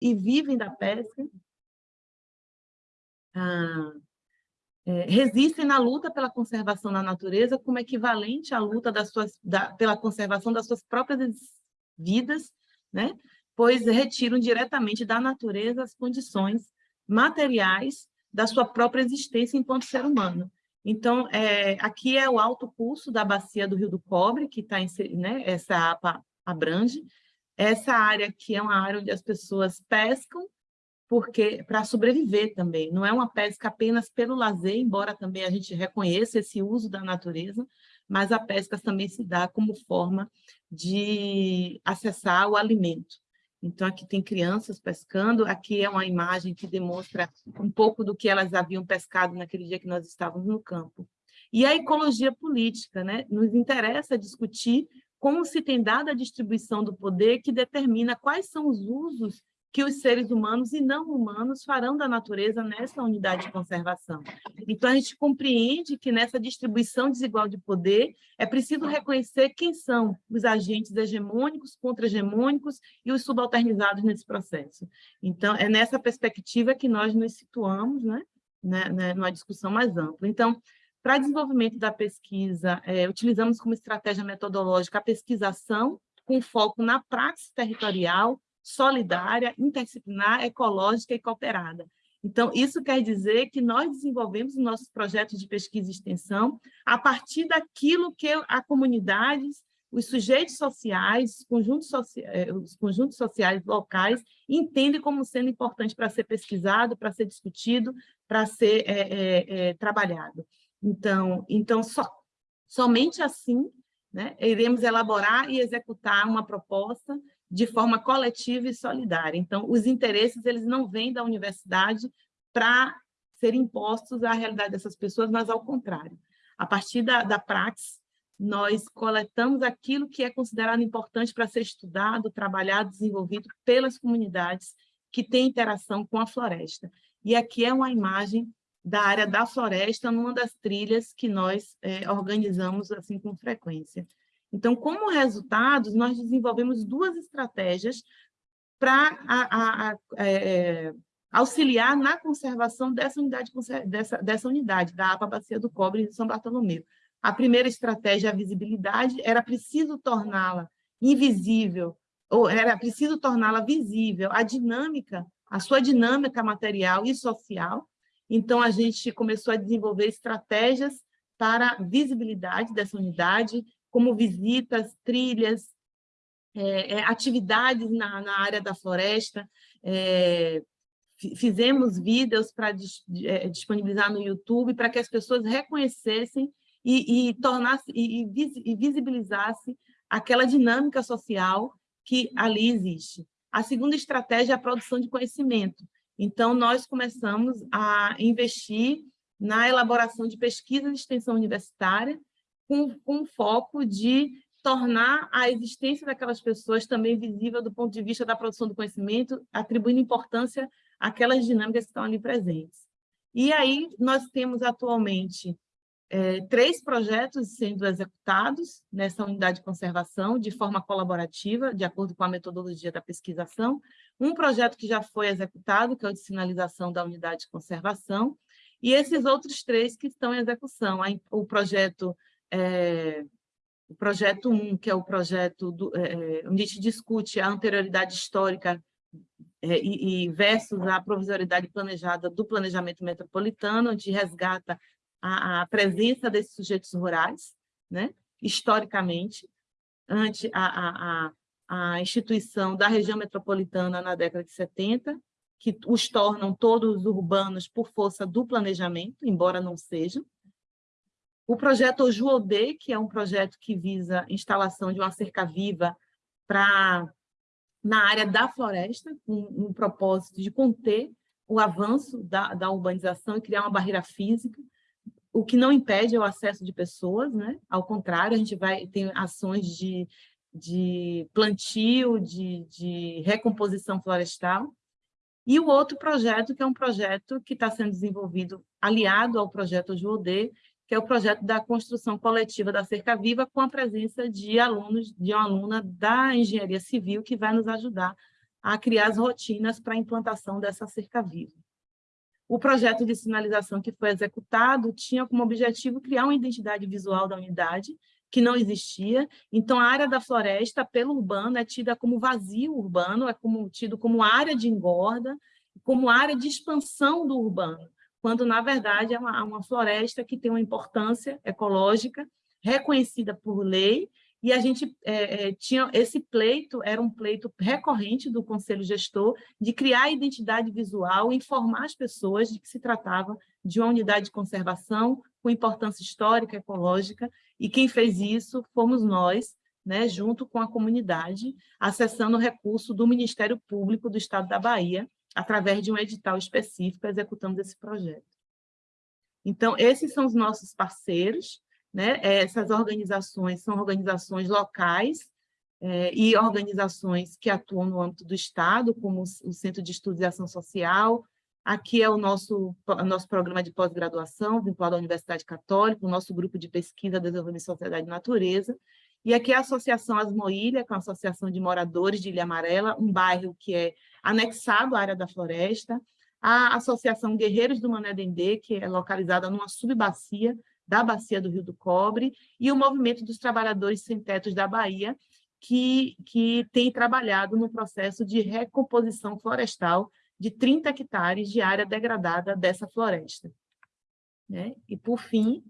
e vivem da pesca, ah, é, resistem na luta pela conservação da natureza como equivalente à luta das suas, da, pela conservação das suas próprias vidas, né? pois retiram diretamente da natureza as condições materiais da sua própria existência enquanto ser humano. Então, é, aqui é o alto curso da bacia do Rio do Cobre, que está né, essa APA abrange. Essa área aqui é uma área onde as pessoas pescam porque para sobreviver também. Não é uma pesca apenas pelo lazer, embora também a gente reconheça esse uso da natureza, mas a pesca também se dá como forma de acessar o alimento. Então, aqui tem crianças pescando, aqui é uma imagem que demonstra um pouco do que elas haviam pescado naquele dia que nós estávamos no campo. E a ecologia política, né? nos interessa discutir como se tem dado a distribuição do poder que determina quais são os usos que os seres humanos e não humanos farão da natureza nessa unidade de conservação. Então, a gente compreende que nessa distribuição desigual de poder é preciso reconhecer quem são os agentes hegemônicos, contra-hegemônicos e os subalternizados nesse processo. Então, é nessa perspectiva que nós nos situamos, né, né, né numa discussão mais ampla. Então, para desenvolvimento da pesquisa, é, utilizamos como estratégia metodológica a pesquisação, com foco na praxe territorial, solidária, interdisciplinar, ecológica e cooperada. Então, isso quer dizer que nós desenvolvemos os nossos projetos de pesquisa e extensão a partir daquilo que a comunidades, os sujeitos sociais, os conjuntos, eh, os conjuntos sociais locais entendem como sendo importante para ser pesquisado, para ser discutido, para ser é, é, é, trabalhado. Então, então so, somente assim né, iremos elaborar e executar uma proposta de forma coletiva e solidária. Então, os interesses eles não vêm da universidade para serem impostos à realidade dessas pessoas, mas ao contrário. A partir da, da praxis, nós coletamos aquilo que é considerado importante para ser estudado, trabalhado, desenvolvido pelas comunidades que têm interação com a floresta. E aqui é uma imagem da área da floresta, numa das trilhas que nós é, organizamos assim com frequência. Então, como resultados, nós desenvolvemos duas estratégias para é, auxiliar na conservação dessa unidade, dessa, dessa unidade, da APA Bacia do Cobre de São Bartolomeu. A primeira estratégia, a visibilidade, era preciso torná-la invisível, ou era preciso torná-la visível, a dinâmica, a sua dinâmica material e social. Então, a gente começou a desenvolver estratégias para visibilidade dessa unidade, como visitas, trilhas, é, é, atividades na, na, área da floresta, é, fizemos vídeos para é, disponibilizar no YouTube para que as pessoas reconhecessem e, e tornasse e, e visibilizasse aquela dinâmica social que ali existe. A segunda estratégia é a produção de conhecimento. Então, nós começamos a investir na elaboração de pesquisa de extensão universitária, com, com foco de tornar a existência daquelas pessoas também visível do ponto de vista da produção do conhecimento, atribuindo importância àquelas dinâmicas que estão ali presentes. E aí nós temos atualmente é, três projetos sendo executados nessa unidade de conservação de forma colaborativa, de acordo com a metodologia da pesquisação. Um projeto que já foi executado, que é o de sinalização da unidade de conservação, e esses outros três que estão em execução. O projeto é, o projeto 1, que é o projeto do, é, é, onde a gente discute a anterioridade histórica é, e, e, versus a provisoriedade planejada do planejamento metropolitano, onde resgata a, a presença desses sujeitos rurais, né, historicamente, ante a, a, a, instituição da região metropolitana na década de 70, que os tornam todos urbanos por força do planejamento, embora não sejam, o projeto Ojuodê, que é um projeto que visa a instalação de uma cerca viva para na área da floresta, com um propósito de conter o avanço da, da urbanização e criar uma barreira física, o que não impede o acesso de pessoas, né? ao contrário, a gente vai ter ações de, de plantio, de, de recomposição florestal, e o outro projeto, que é um projeto que está sendo desenvolvido aliado ao projeto Ojuodê, que é o projeto da construção coletiva da Cerca Viva, com a presença de alunos, de uma aluna da Engenharia Civil, que vai nos ajudar a criar as rotinas para a implantação dessa cerca viva. O projeto de sinalização que foi executado tinha como objetivo criar uma identidade visual da unidade, que não existia. Então, a área da floresta, pelo urbano, é tida como vazio urbano, é como, tido como área de engorda, como área de expansão do urbano, quando, na verdade, é uma, uma floresta que tem uma importância ecológica reconhecida por lei e a gente é, é, tinha esse pleito, era um pleito recorrente do Conselho Gestor, de criar identidade visual, informar as pessoas de que se tratava de uma unidade de conservação com importância histórica, ecológica, e quem fez isso fomos nós, né, junto com a comunidade, acessando o recurso do Ministério Público do Estado da Bahia, através de um edital específico, executamos esse projeto. Então, esses são os nossos parceiros, né? Essas organizações são organizações locais é, e organizações que atuam no âmbito do Estado, como o Centro de Estudos e Ação Social. Aqui é o nosso, o nosso programa de pós-graduação, vinculado à Universidade Católica, o nosso grupo de pesquisa, desenvolvimento de sociedade e natureza. E aqui é a Associação Asmoilha, que é uma associação de moradores de Ilha Amarela, um bairro que é anexado à área da floresta. A Associação Guerreiros do Mané Dendê, que é localizada numa subbacia da Bacia do Rio do Cobre, e o Movimento dos Trabalhadores Sem Tetos da Bahia, que, que tem trabalhado no processo de recomposição florestal de 30 hectares de área degradada dessa floresta. Né? E, por fim,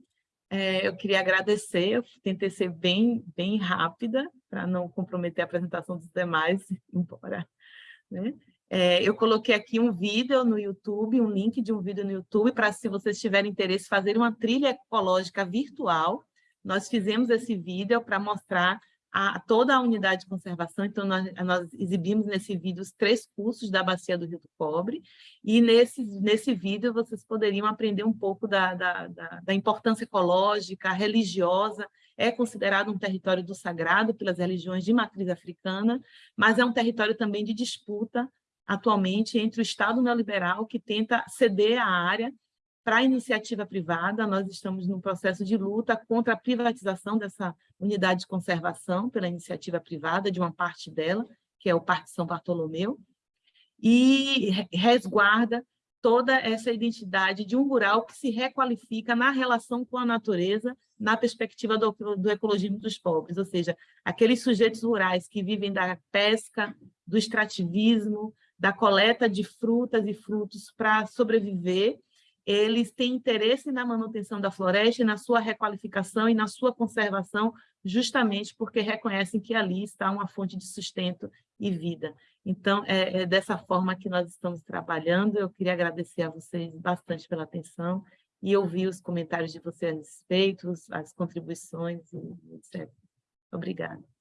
é, eu queria agradecer, eu tentei ser bem, bem rápida, para não comprometer a apresentação dos demais, embora... Né? É, eu coloquei aqui um vídeo no YouTube, um link de um vídeo no YouTube, para se vocês tiverem interesse, fazer uma trilha ecológica virtual. Nós fizemos esse vídeo para mostrar a, toda a unidade de conservação, então nós, nós, exibimos nesse vídeo os três cursos da Bacia do Rio do Cobre, e nesse, nesse vídeo vocês poderiam aprender um pouco da, da, da, da importância ecológica, religiosa, é considerado um território do sagrado pelas religiões de matriz africana, mas é um território também de disputa atualmente entre o Estado neoliberal, que tenta ceder a área para a iniciativa privada. Nós estamos num processo de luta contra a privatização dessa unidade de conservação pela iniciativa privada, de uma parte dela, que é o Parque São Bartolomeu, e resguarda toda essa identidade de um rural que se requalifica na relação com a natureza, na perspectiva do, do ecologismo dos pobres, ou seja, aqueles sujeitos rurais que vivem da pesca, do extrativismo, da coleta de frutas e frutos para sobreviver, eles têm interesse na manutenção da floresta, na sua requalificação e na sua conservação, justamente porque reconhecem que ali está uma fonte de sustento e vida. Então, é, é dessa forma que nós estamos trabalhando. Eu queria agradecer a vocês bastante pela atenção e ouvir os comentários de vocês a respeito, as contribuições, etc. Obrigada.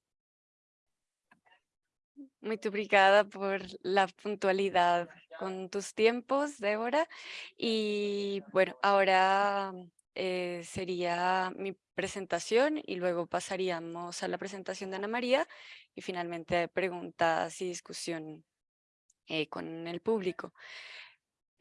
Muy obrigada por la puntualidad con tus tiempos, Débora. Y bueno, ahora eh, sería mi presentación y luego pasaríamos a la presentación de Ana María y finalmente preguntas y discusión eh, con el público.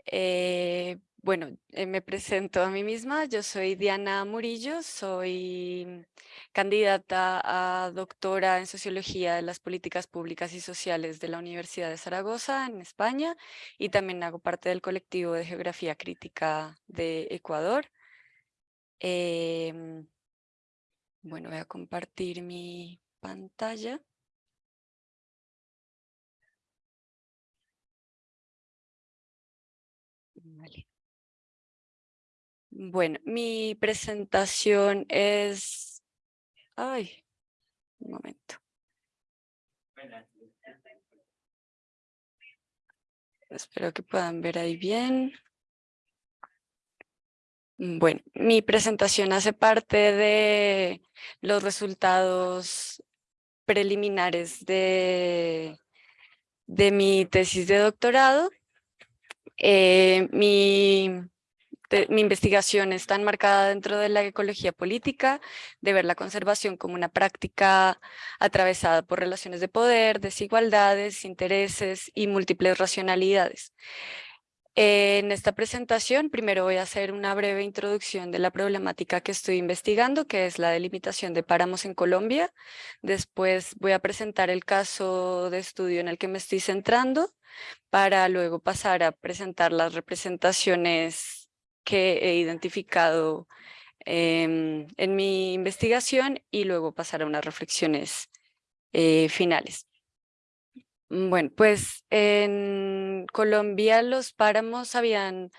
Eh, bueno, eh, me presento a mí misma. Yo soy Diana Murillo, soy candidata a doctora en Sociología de las Políticas Públicas y Sociales de la Universidad de Zaragoza, en España, y también hago parte del colectivo de Geografía Crítica de Ecuador. Em, bueno, voy a compartir mi pantalla. Bueno, mi presentación es... Ay, un momento. Espero que puedan ver ahí bien. Bueno, mi presentación hace parte de los resultados preliminares de, de mi tesis de doctorado. Eh, mi mi investigación está enmarcada dentro de la ecología política, de ver la conservación como una práctica atravesada por relaciones de poder, desigualdades, intereses y múltiples racionalidades. En esta presentación, primero voy a hacer una breve introducción de la problemática que estoy investigando, que es la delimitación de páramos en Colombia. Después voy a presentar el caso de estudio en el que me estoy centrando, para luego pasar a presentar las representaciones que he identificado em, en mi investigación y luego pasar a unas reflexiones eh, finales. Mm, bueno, pues en Colombia los páramos habían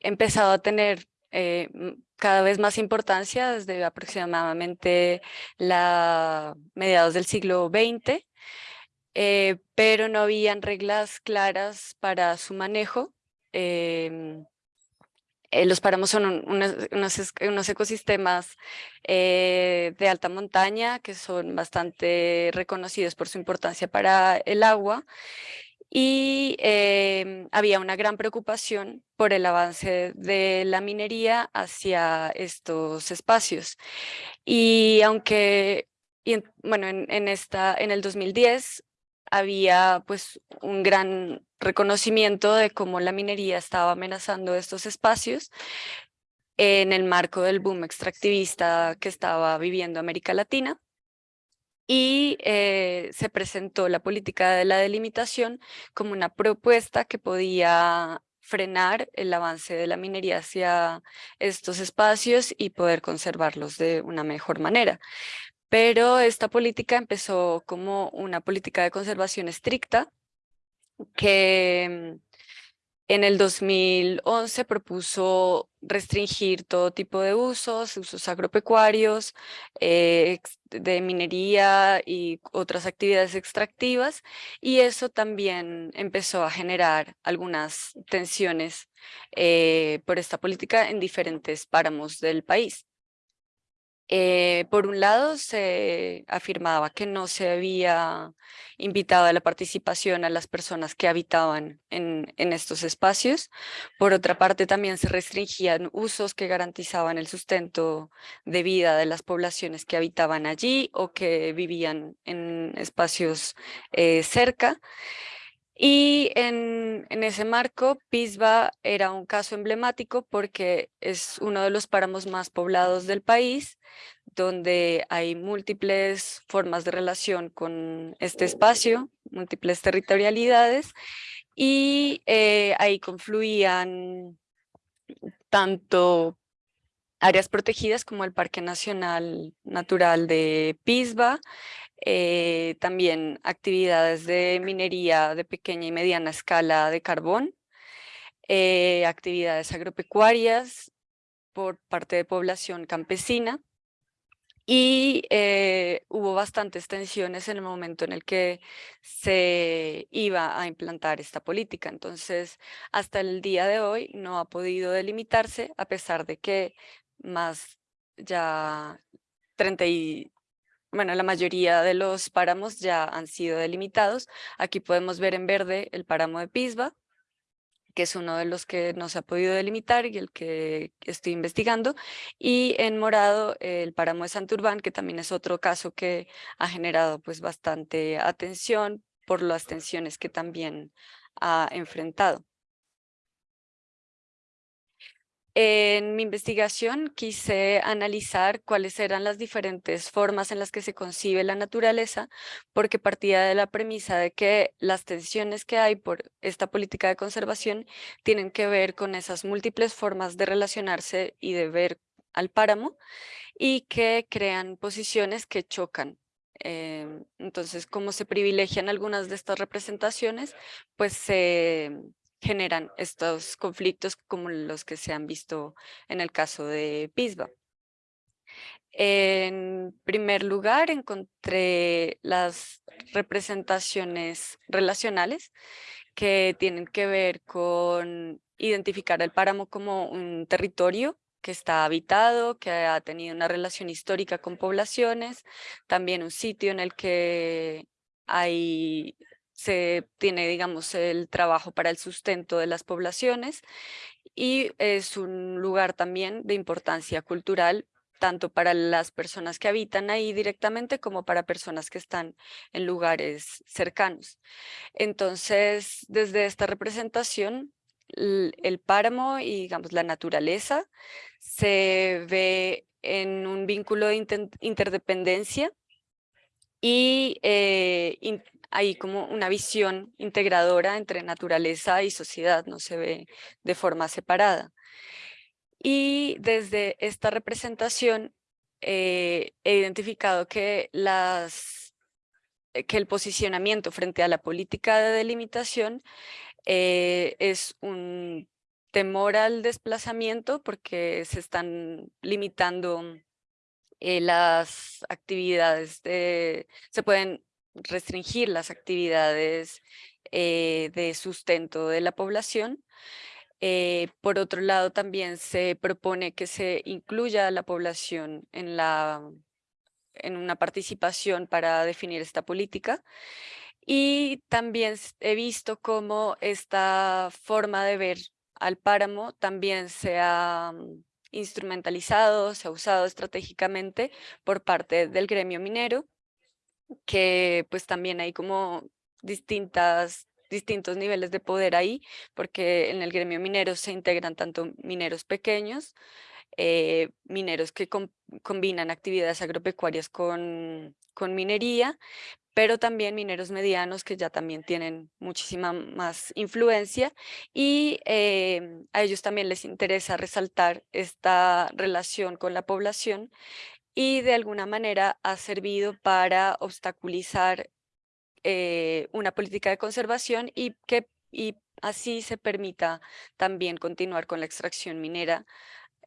empezado a tener eh, cada vez más importancia desde aproximadamente la mediados del siglo XX, eh, pero no habían reglas claras para su manejo. Em, eh, los páramos son unos, ecosistemas eh, de alta montaña que son bastante reconocidos por su importancia para el agua y em, había una gran preocupación por el avance de la minería hacia estos espacios. Y aunque, bueno, en, esta, en el 2010 había pues un gran reconocimiento de cómo la minería estaba amenazando estos espacios en el marco del boom extractivista que estaba viviendo América Latina. Y eh, se presentó la política de la delimitación como una propuesta que podía frenar el avance de la minería hacia estos espacios y poder conservarlos de una mejor manera pero esta política empezó como una política de conservación estricta que mm, en el 2011 propuso restringir todo tipo de usos, usos agropecuarios, eh, de minería y otras actividades extractivas, y eso también empezó a generar algunas tensiones eh, por esta política en diferentes páramos del país. Eh, por un lado, se afirmaba que no se había invitado a la participación a las personas que habitaban en, estos espacios. Por otra parte, también se restringían usos que garantizaban el sustento de vida de las poblaciones que habitaban allí o que vivían en espacios eh, cerca. Y en, ese marco, Pisba era un caso emblemático porque es uno de los páramos más poblados del país, donde hay múltiples formas de relación con este espacio, múltiples territorialidades, y eh, ahí confluían tanto áreas protegidas como el Parque Nacional Natural de Pisba, eh, también actividades de minería de pequeña y mediana escala de carbón, eh, actividades agropecuarias por parte de población campesina y eh, hubo bastantes tensiones en el momento en el que se iba a implantar esta política. Entonces, hasta el día de hoy no ha podido delimitarse a pesar de que más ya 30 y bueno, la mayoría de los páramos ya han sido delimitados. Aquí podemos ver en verde el páramo de Pisba, que es uno de los que no se ha podido delimitar y el que estoy investigando, y en morado el páramo de Santurbán, que también es otro caso que ha generado pues bastante atención por las tensiones que también ha enfrentado. En mi investigación quise analizar cuáles eran las diferentes formas en las que se concibe la naturaleza, porque partía de la premisa de que las tensiones que hay por esta política de conservación tienen que ver con esas múltiples formas de relacionarse y de ver al páramo y que crean posiciones que chocan. Em, entonces, como se privilegian algunas de estas representaciones, pues se generan estos conflictos como los que se han visto en el caso de Pisba. En primer lugar, encontré las representaciones relacionales que tienen que ver con identificar el páramo como un territorio que está habitado, que ha tenido una relación histórica con poblaciones, también un sitio en el que hay se tiene, digamos, el trabajo para el sustento de las poblaciones y es un lugar también de importancia cultural tanto para las personas que habitan ahí directamente como para personas que están en lugares cercanos. Entonces, desde esta representación, el páramo y digamos la naturaleza se ve en un vínculo de interdependencia y eh, hay como una visión integradora entre naturaleza y sociedad, no se ve de forma separada. Y desde esta representación eh, he identificado que, las, eh, que el posicionamiento frente a la política de delimitación eh, es un temor al desplazamiento porque se están limitando las actividades, de, se pueden restringir las actividades de sustento de la población eh, por otro lado, también se propone que se incluya a la población en, la, en una participación para definir esta política. Y también he visto cómo esta forma de ver al páramo también se ha mm, instrumentalizado, se ha usado estratégicamente por parte del gremio minero, que pues también hay como distintas distintos niveles de poder ahí, porque en el gremio minero se integran tanto mineros pequeños, eh, mineros que combinan actividades agropecuarias con, con minería, pero también mineros medianos que ya también tienen muchísima más influencia y em, a ellos también les interesa resaltar esta relación con la población y de alguna manera ha servido para obstaculizar eh, una política de conservación y que y así se permita también continuar con la extracción minera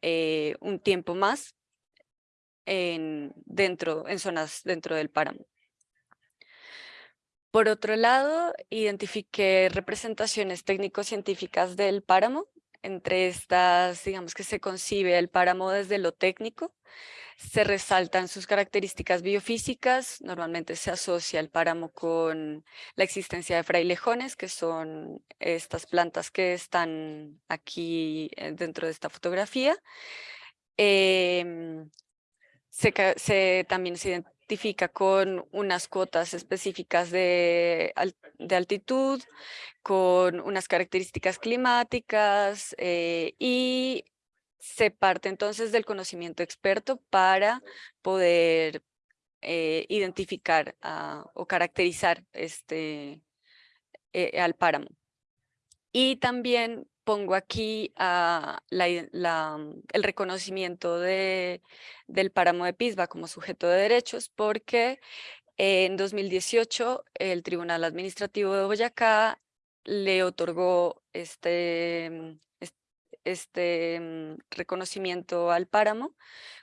eh, un tiempo más en, dentro, en zonas dentro del páramo. Por otro lado, identifiqué representaciones técnico-científicas del páramo. Entre estas, digamos que se concibe el páramo desde lo técnico, se resaltan sus características biofísicas, normalmente se asocia el páramo con la existencia de frailejones, que son estas plantas que están aquí eh, dentro de esta fotografía. Em, se, también se identifica con unas cotas específicas de, de altitud, con unas características climáticas eh, y se parte entonces del conocimiento experto para poder eh, identificar o caracterizar este, eh, al páramo. Y también pongo aquí el reconocimiento de, del páramo de Pisba como sujeto de derechos porque en 2018 el Tribunal Administrativo de Boyacá le otorgó este, este mm, reconocimiento al páramo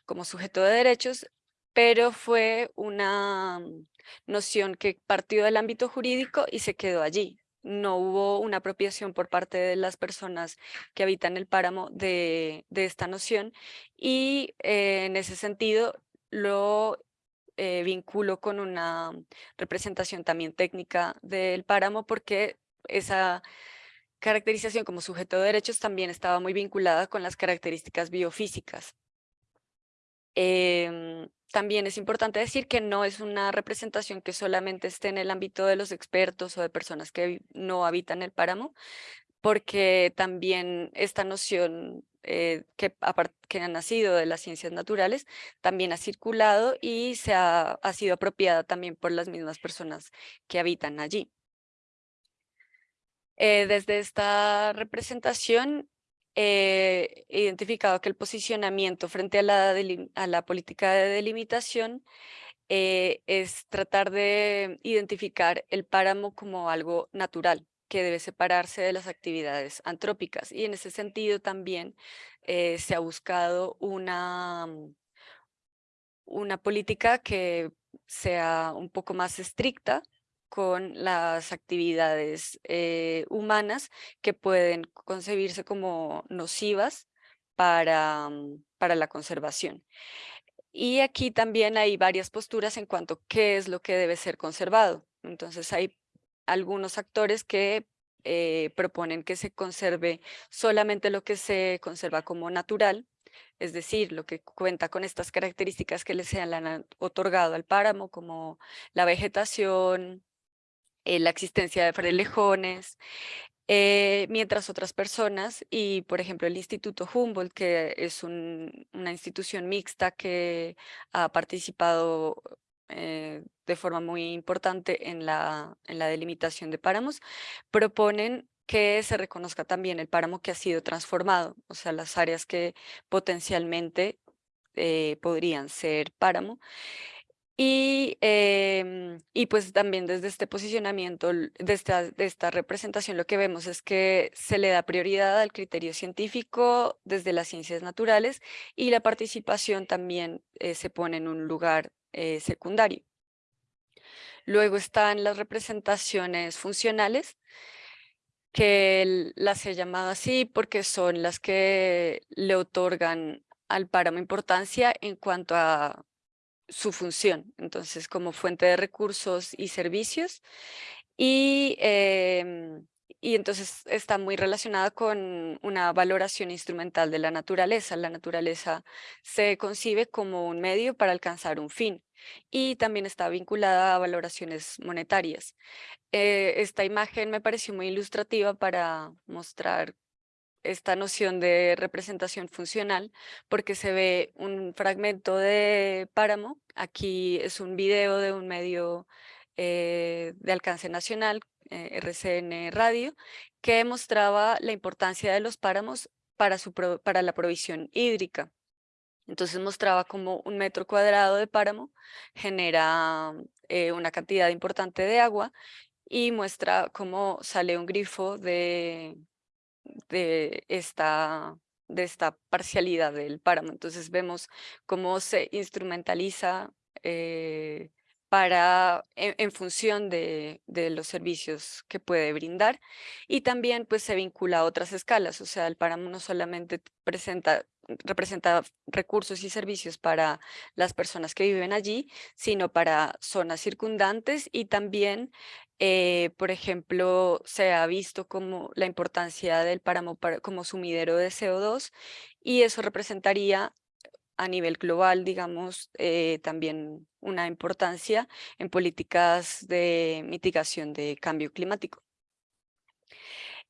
como sujeto de derechos, pero fue una mm, noción que partió del ámbito jurídico y se quedó allí. No hubo una apropiación por parte de las personas que habitan el páramo de, esta noción y eh, en ese sentido lo eh, vinculo con una representación también técnica del páramo porque esa caracterización como sujeto de derechos también estaba muy vinculada con las características biofísicas. Em, también es importante decir que no es una representación que solamente esté en el ámbito de los expertos o de personas que no habitan el páramo, porque también esta noción eh, que, que ha nacido de las ciencias naturales también ha circulado y se ha sido apropiada también por las mismas personas que habitan allí. Eh, desde esta representación he identificado que el posicionamiento frente a la, política de delimitación eh, es tratar de identificar el páramo como algo natural que debe separarse de las actividades antrópicas. Y en ese sentido también eh, se ha buscado una, una política que sea un poco más estricta con las actividades eh, humanas que pueden concebirse como nocivas para, mm, para la conservación. Y aquí también hay varias posturas en cuanto a qué es lo que debe ser conservado. Entonces hay algunos actores que eh, proponen que se conserve solamente lo que se conserva como natural, es decir, lo que cuenta con estas características que le sean han otorgado al páramo, como la vegetación, eh, la existencia de frailejones eh, mientras otras personas, y por ejemplo el Instituto Humboldt, que es una institución mixta que ha participado eh, de forma muy importante en la, delimitación de páramos, proponen que se reconozca también el páramo que ha sido transformado, o sea, las áreas que potencialmente eh, podrían ser páramo, y, em, y pues también desde este posicionamiento, de esta, de esta representación, lo que vemos es que se le da prioridad al criterio científico desde las ciencias naturales y la participación también eh, se pone en un lugar eh, secundario. Luego están las representaciones funcionales, que las he llamado así porque son las que le otorgan al páramo importancia en cuanto a su función, entonces como fuente de recursos y servicios. Y, em, y entonces está muy relacionada con una valoración instrumental de la naturaleza. La naturaleza se concibe como un medio para alcanzar un fin y también está vinculada a valoraciones monetarias. Eh, esta imagen me pareció muy ilustrativa para mostrar esta noción de representación funcional porque se ve un fragmento de páramo, aquí es un video de un medio eh, de alcance nacional, eh, RCN Radio, que mostraba la importancia de los páramos para, su para la provisión hídrica. Entonces mostraba como un metro cuadrado de páramo genera eh, una cantidad importante de agua y muestra cómo sale un grifo de de esta, de esta parcialidad del páramo. Entonces vemos cómo se instrumentaliza eh, para, en, función de, de, los servicios que puede brindar y también pues se vincula a otras escalas, o sea, el páramo no solamente presenta representa recursos y servicios para las personas que viven allí, sino para zonas circundantes y también eh, por ejemplo, se ha visto como la importancia del páramo como sumidero de CO2 y eso representaría a nivel global, digamos, eh, también una importancia en políticas de mitigación de cambio climático.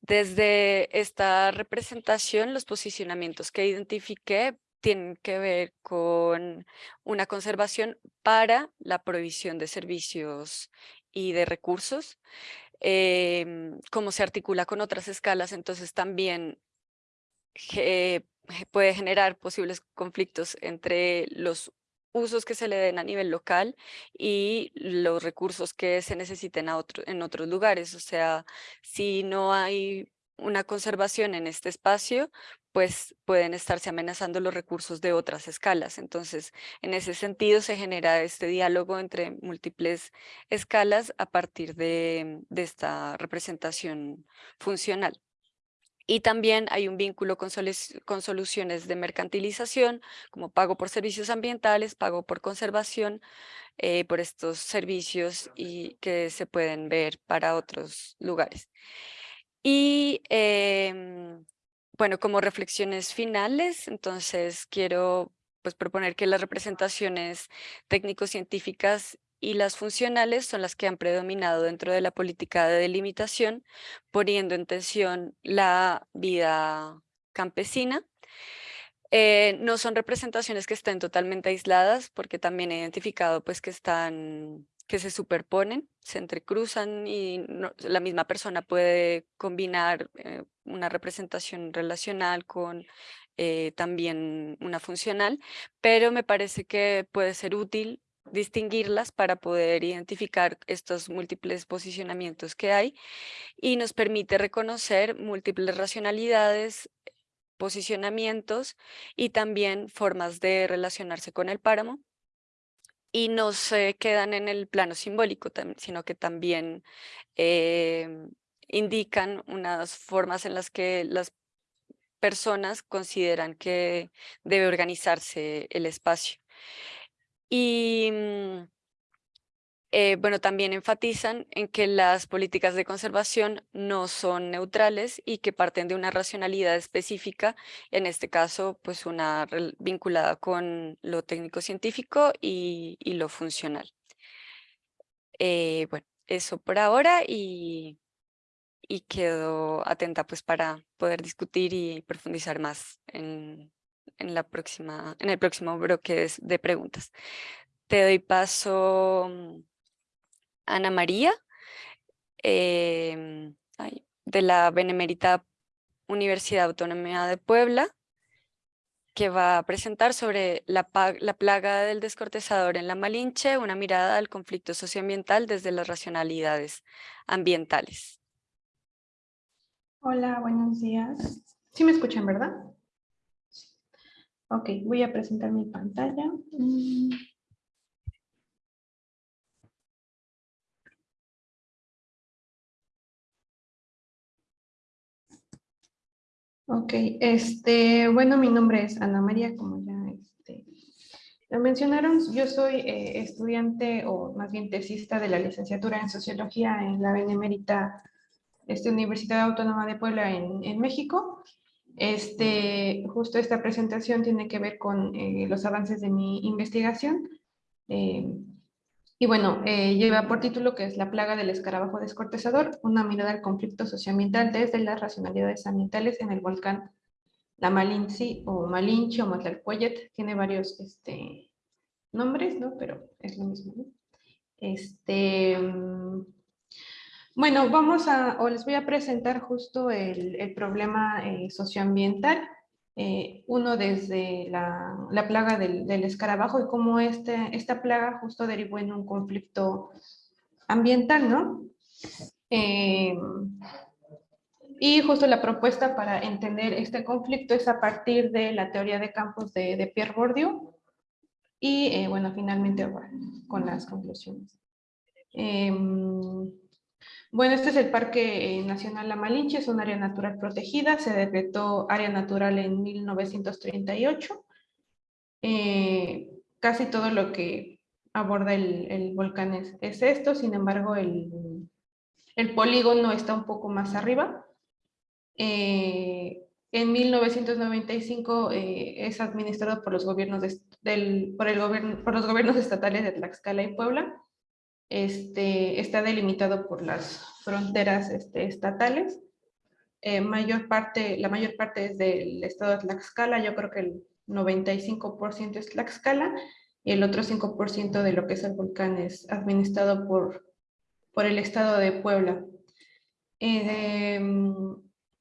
Desde esta representación, los posicionamientos que identifiqué tienen que ver con una conservación para la provisión de servicios y de recursos, em, cómo se articula con otras escalas, entonces también puede generar posibles conflictos entre los usos que se le den a nivel local y los recursos que se necesiten a otro, en otros lugares. O sea, si no hay una conservación en este espacio, pues pueden estarse amenazando los recursos de otras escalas. Entonces, en ese sentido se genera este diálogo entre múltiples escalas a partir de, esta representación funcional. Y también hay un vínculo con, con, soluciones de mercantilización, como pago por servicios ambientales, pago por conservación, eh, por estos servicios y que se pueden ver para otros lugares. Y em, bueno, como reflexiones finales, entonces quiero pues, proponer que las representaciones técnico-científicas y las funcionales son las que han predominado dentro de la política de delimitación, poniendo en tensión la vida campesina. Eh, no son representaciones que estén totalmente aisladas, porque también he identificado pues, que están que se superponen, se entrecruzan y la misma persona puede combinar eh, una representación relacional con eh, también una funcional, pero me parece que puede ser útil distinguirlas para poder identificar estos múltiples posicionamientos que hay y nos permite reconocer múltiples racionalidades, posicionamientos y también formas de relacionarse con el páramo y no se quedan en el plano simbólico, sino que también em, indican unas formas en las que las personas consideran que debe organizarse el espacio. Y mm, eh, bueno, también enfatizan en que las políticas de conservación no son neutrales y que parten de una racionalidad específica, en este caso, pues una vinculada con lo técnico-científico y, lo funcional. Eh, bueno, eso por ahora y y quedo atenta pues para poder discutir y profundizar más en, en, la próxima, en el próximo bloque de preguntas. Te doy paso, mm, Ana María, em, de la Benemérita Universidad Autónoma de Puebla, que va a presentar sobre la, la, plaga del descortezador en la Malinche, una mirada al conflicto socioambiental desde las racionalidades ambientales. Hola, buenos días. ¿Sí me escuchan, verdad? Ok, voy a presentar mi pantalla. Mm. Ok, este, bueno, mi nombre es Ana María, como ya este, lo mencionaron, yo soy eh, estudiante o más bien tesista de la licenciatura en Sociología en la Benemérita este, Universidad Autónoma de Puebla en, México. Este, justo esta presentación tiene que ver con eh, los avances de mi investigación. Eh, y bueno, eh, lleva por título que es La plaga del escarabajo descortezador, una mirada al conflicto socioambiental desde las racionalidades ambientales en el volcán La Malinci o Malinche o Matlalcuellet. Tiene varios este, nombres, ¿no? Pero es lo mismo, ¿no? Este, mm, bueno, vamos a, o les voy a presentar justo el, problema eh, socioambiental eh, uno desde la, plaga del, escarabajo y cómo este, esta plaga justo derivó en un conflicto ambiental, ¿no? Eh, y justo la propuesta para entender este conflicto es a partir de la teoría de campos de, Pierre Bourdieu y, eh, bueno, finalmente con las conclusiones. Bueno, este es el Parque eh, Nacional La Malinche, es un área natural protegida, se decretó área natural en 1938. Eh, casi todo lo que aborda el, volcán es, esto, sin embargo el, polígono está un poco más arriba. Eh, en 1995 es administrado por los gobiernos del, por, el gobierno, por los gobiernos estatales de Tlaxcala y Puebla este, está delimitado por las fronteras este, estatales. Eh, mayor parte, la mayor parte es del estado de Tlaxcala, yo creo que el 95% es Tlaxcala, y el otro 5% de lo que es el volcán es administrado por, por el estado de Puebla. Eh,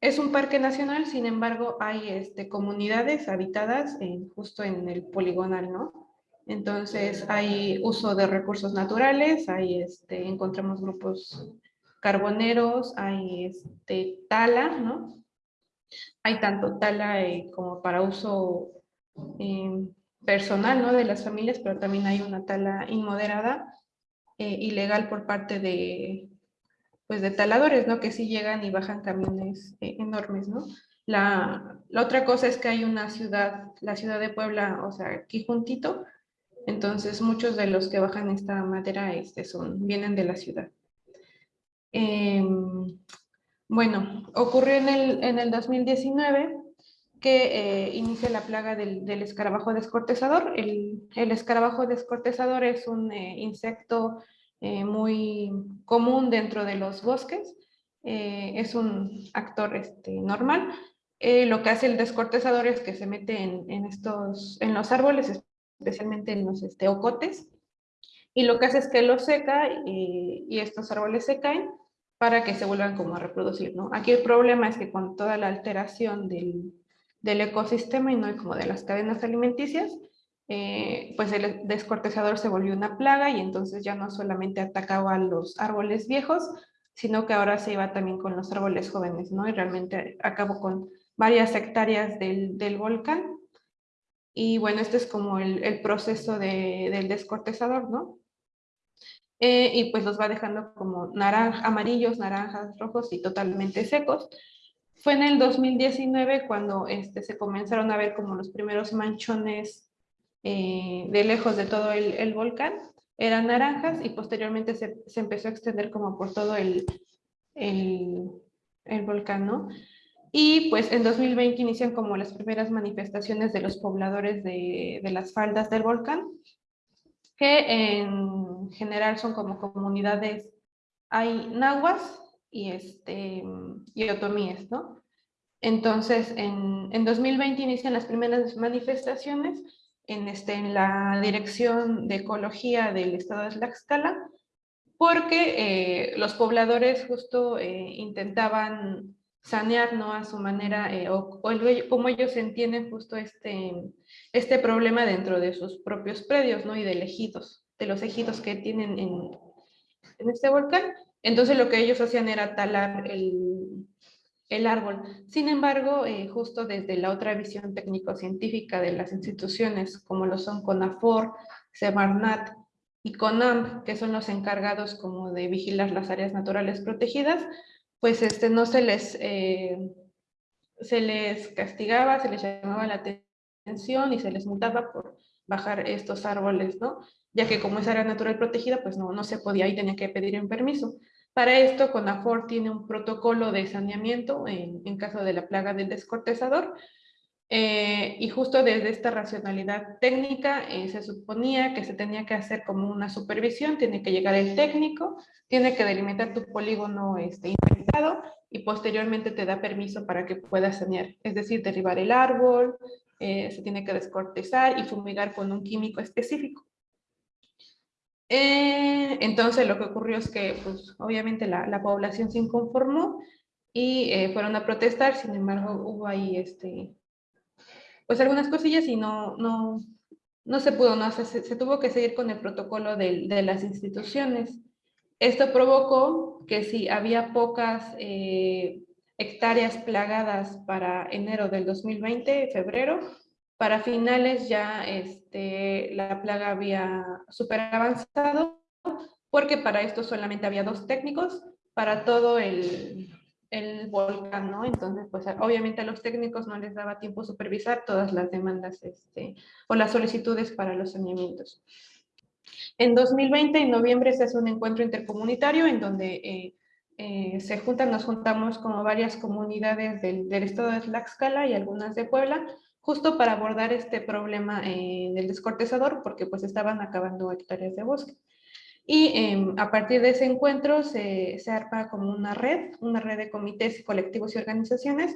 es un parque nacional, sin embargo, hay este, comunidades habitadas justo en el poligonal, ¿no? Entonces hay uso de recursos naturales, hay este, encontramos grupos carboneros, hay este, tala, ¿no? Hay tanto tala eh, como para uso eh, personal, ¿no? De las familias, pero también hay una tala inmoderada, eh, ilegal por parte de, pues de taladores, ¿no? Que sí llegan y bajan camiones enormes, ¿no? La, la, otra cosa es que hay una ciudad, la ciudad de Puebla, o sea, aquí juntito, entonces, muchos de los que bajan esta madera este, son, vienen de la ciudad. Em, bueno, ocurrió en el, en el 2019 que eh, inicia la plaga del, escarabajo descortezador. El, escarabajo descortezador es un eh, insecto eh, muy común dentro de los bosques. es un actor este, normal. lo que hace el descortezador es que se mete en, en, estos, en los árboles, especialmente en los este, ocotes, y lo que hace es que lo seca y, y, estos árboles se caen para que se vuelvan como a reproducir, ¿no? Aquí el problema es que con toda la alteración del, del ecosistema y no como de las cadenas alimenticias, eh, pues el descortezador se volvió una plaga y entonces ya no solamente atacaba a los árboles viejos, sino que ahora se iba también con los árboles jóvenes, ¿no? Y realmente acabó con varias hectáreas del, del volcán y bueno, este es como el, proceso del descortezador, ¿no? Eh, y pues los va dejando como amarillos, naranjas, rojos y totalmente secos. Fue en el 2019 cuando este, se comenzaron a ver como los primeros manchones eh, de lejos de todo el, volcán. Eran naranjas y posteriormente se, empezó a extender como por todo el, el, el volcán, ¿no? Y pues en 2020 inician como las primeras manifestaciones de los pobladores de, de las faldas del volcán, que en general son como comunidades, hay nahuas y, este, y otomíes, ¿no? Entonces, en, en 2020 inician las primeras manifestaciones en, este, en la Dirección de Ecología del Estado de Tlaxcala, porque eh, los pobladores justo eh, intentaban sanear ¿no? a su manera, eh, o, como ellos entienden justo este, este problema dentro de sus propios predios ¿no? y de ejidos, de los ejidos que tienen en, en este volcán. Entonces lo que ellos hacían era talar el, el árbol. Sin embargo, eh, justo desde la otra visión técnico-científica de las instituciones, como lo son CONAFOR, Semarnat y CONAMP, que son los encargados como de vigilar las áreas naturales protegidas, pues este, no se les, eh, se les castigaba, se les llamaba la atención y se les multaba por bajar estos árboles, ¿no? Ya que como es área natural protegida, pues no, no se podía y tenía que pedir un permiso. Para esto, CONAFOR tiene un protocolo de saneamiento en, caso de la plaga del descortezador, eh, y justo desde esta racionalidad técnica eh, se suponía que se tenía que hacer como una supervisión, tiene que llegar el técnico, tiene que delimitar tu polígono este, inventado y posteriormente te da permiso para que puedas sanear, es decir, derribar el árbol, eh, se tiene que descortezar y fumigar con un químico específico. Eh, entonces lo que ocurrió es que pues, obviamente la, la población se inconformó y eh, fueron a protestar, sin embargo hubo ahí este, pues algunas cosillas y no, no, no se pudo, no, se, se tuvo que seguir con el protocolo de, de, las instituciones. Esto provocó que si había pocas eh, hectáreas plagadas para enero del 2020, febrero, para finales ya este, la plaga había super avanzado, porque para esto solamente había dos técnicos para todo el, el volcán, ¿no? Entonces, pues obviamente a los técnicos no les daba tiempo supervisar todas las demandas este, o las solicitudes para los saneamientos. En 2020, en noviembre, se hace un encuentro intercomunitario en donde eh, eh, se juntan, nos juntamos como varias comunidades del, del estado de Tlaxcala y algunas de Puebla justo para abordar este problema eh, del descortezador, porque pues estaban acabando hectáreas de bosque. Y em, a partir de ese encuentro se, se, arma como una red, una red de comités, colectivos y organizaciones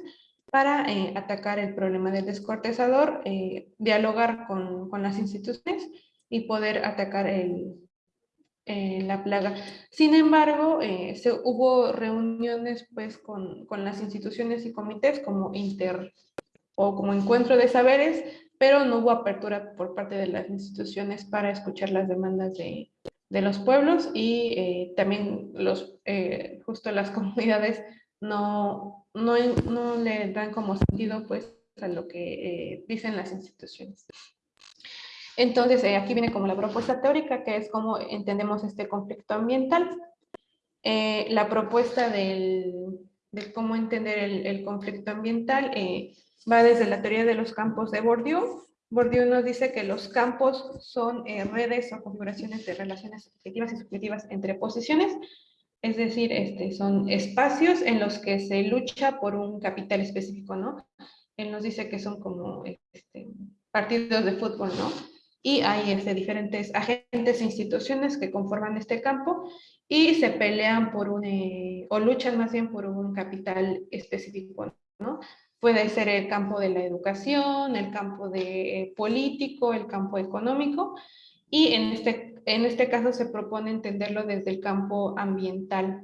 para eh, atacar el problema del descortezador, eh, dialogar con, con, las instituciones y poder atacar el, la plaga. Sin embargo, se, hubo reuniones pues con, con las instituciones y comités como inter o como encuentro de saberes, pero no hubo apertura por parte de las instituciones para escuchar las demandas de, de los pueblos y eh, también los, eh, justo las comunidades no, no, no, le dan como sentido pues a lo que eh, dicen las instituciones. Entonces, eh, aquí viene como la propuesta teórica, que es cómo entendemos este conflicto ambiental. Eh, la propuesta del, de cómo entender el, el conflicto ambiental eh, va desde la teoría de los campos de Bourdieu. Bourdieu nos dice que los campos son eh, redes o configuraciones de relaciones objetivas y subjetivas entre posiciones, es decir, este, son espacios en los que se lucha por un capital específico, ¿no? Él nos dice que son como este, partidos de fútbol, ¿no? Y hay este, diferentes agentes e instituciones que conforman este campo y se pelean por un, eh, o luchan más bien por un capital específico, ¿no? Puede ser el campo de la educación, el campo de eh, político, el campo económico, y en este, en este caso se propone entenderlo desde el campo ambiental.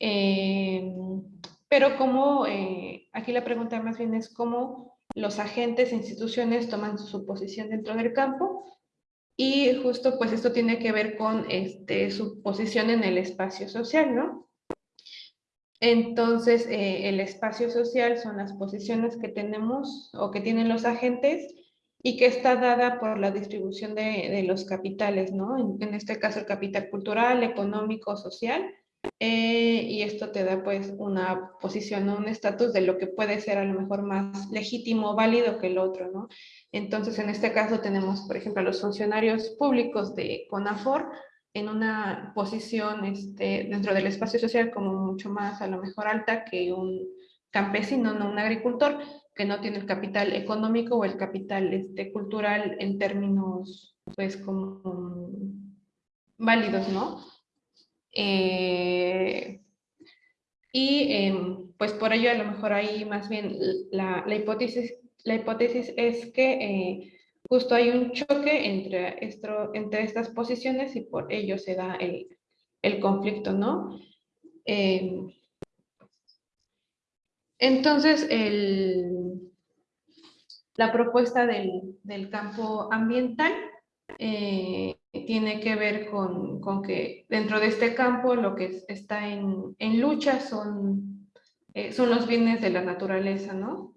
Eh, pero como, eh, aquí la pregunta más bien es cómo los agentes e instituciones toman su posición dentro del campo, y justo pues esto tiene que ver con este, su posición en el espacio social, ¿no? Entonces, eh, el espacio social son las posiciones que tenemos o que tienen los agentes y que está dada por la distribución de, los capitales, ¿no? En, este caso el capital cultural, económico, social, eh, y esto te da pues una posición, un estatus de lo que puede ser a lo mejor más legítimo, válido que el otro, ¿no? Entonces, en este caso tenemos, por ejemplo, a los funcionarios públicos de CONAFOR, en una posición este, dentro del espacio social como mucho más a lo mejor alta que un campesino, no un agricultor, que no tiene el capital económico o el capital este, cultural en términos pues como válidos, ¿no? Eh, Y em, pues por ello a lo mejor ahí más bien la, la hipótesis, la hipótesis es que eh, justo hay un choque entre, esto, entre estas posiciones y por ello se da el, el conflicto, ¿no? Em, entonces, el, la propuesta del, del campo ambiental eh, tiene que ver con, con, que dentro de este campo lo que está en, en lucha son, eh, son los bienes de la naturaleza, ¿no?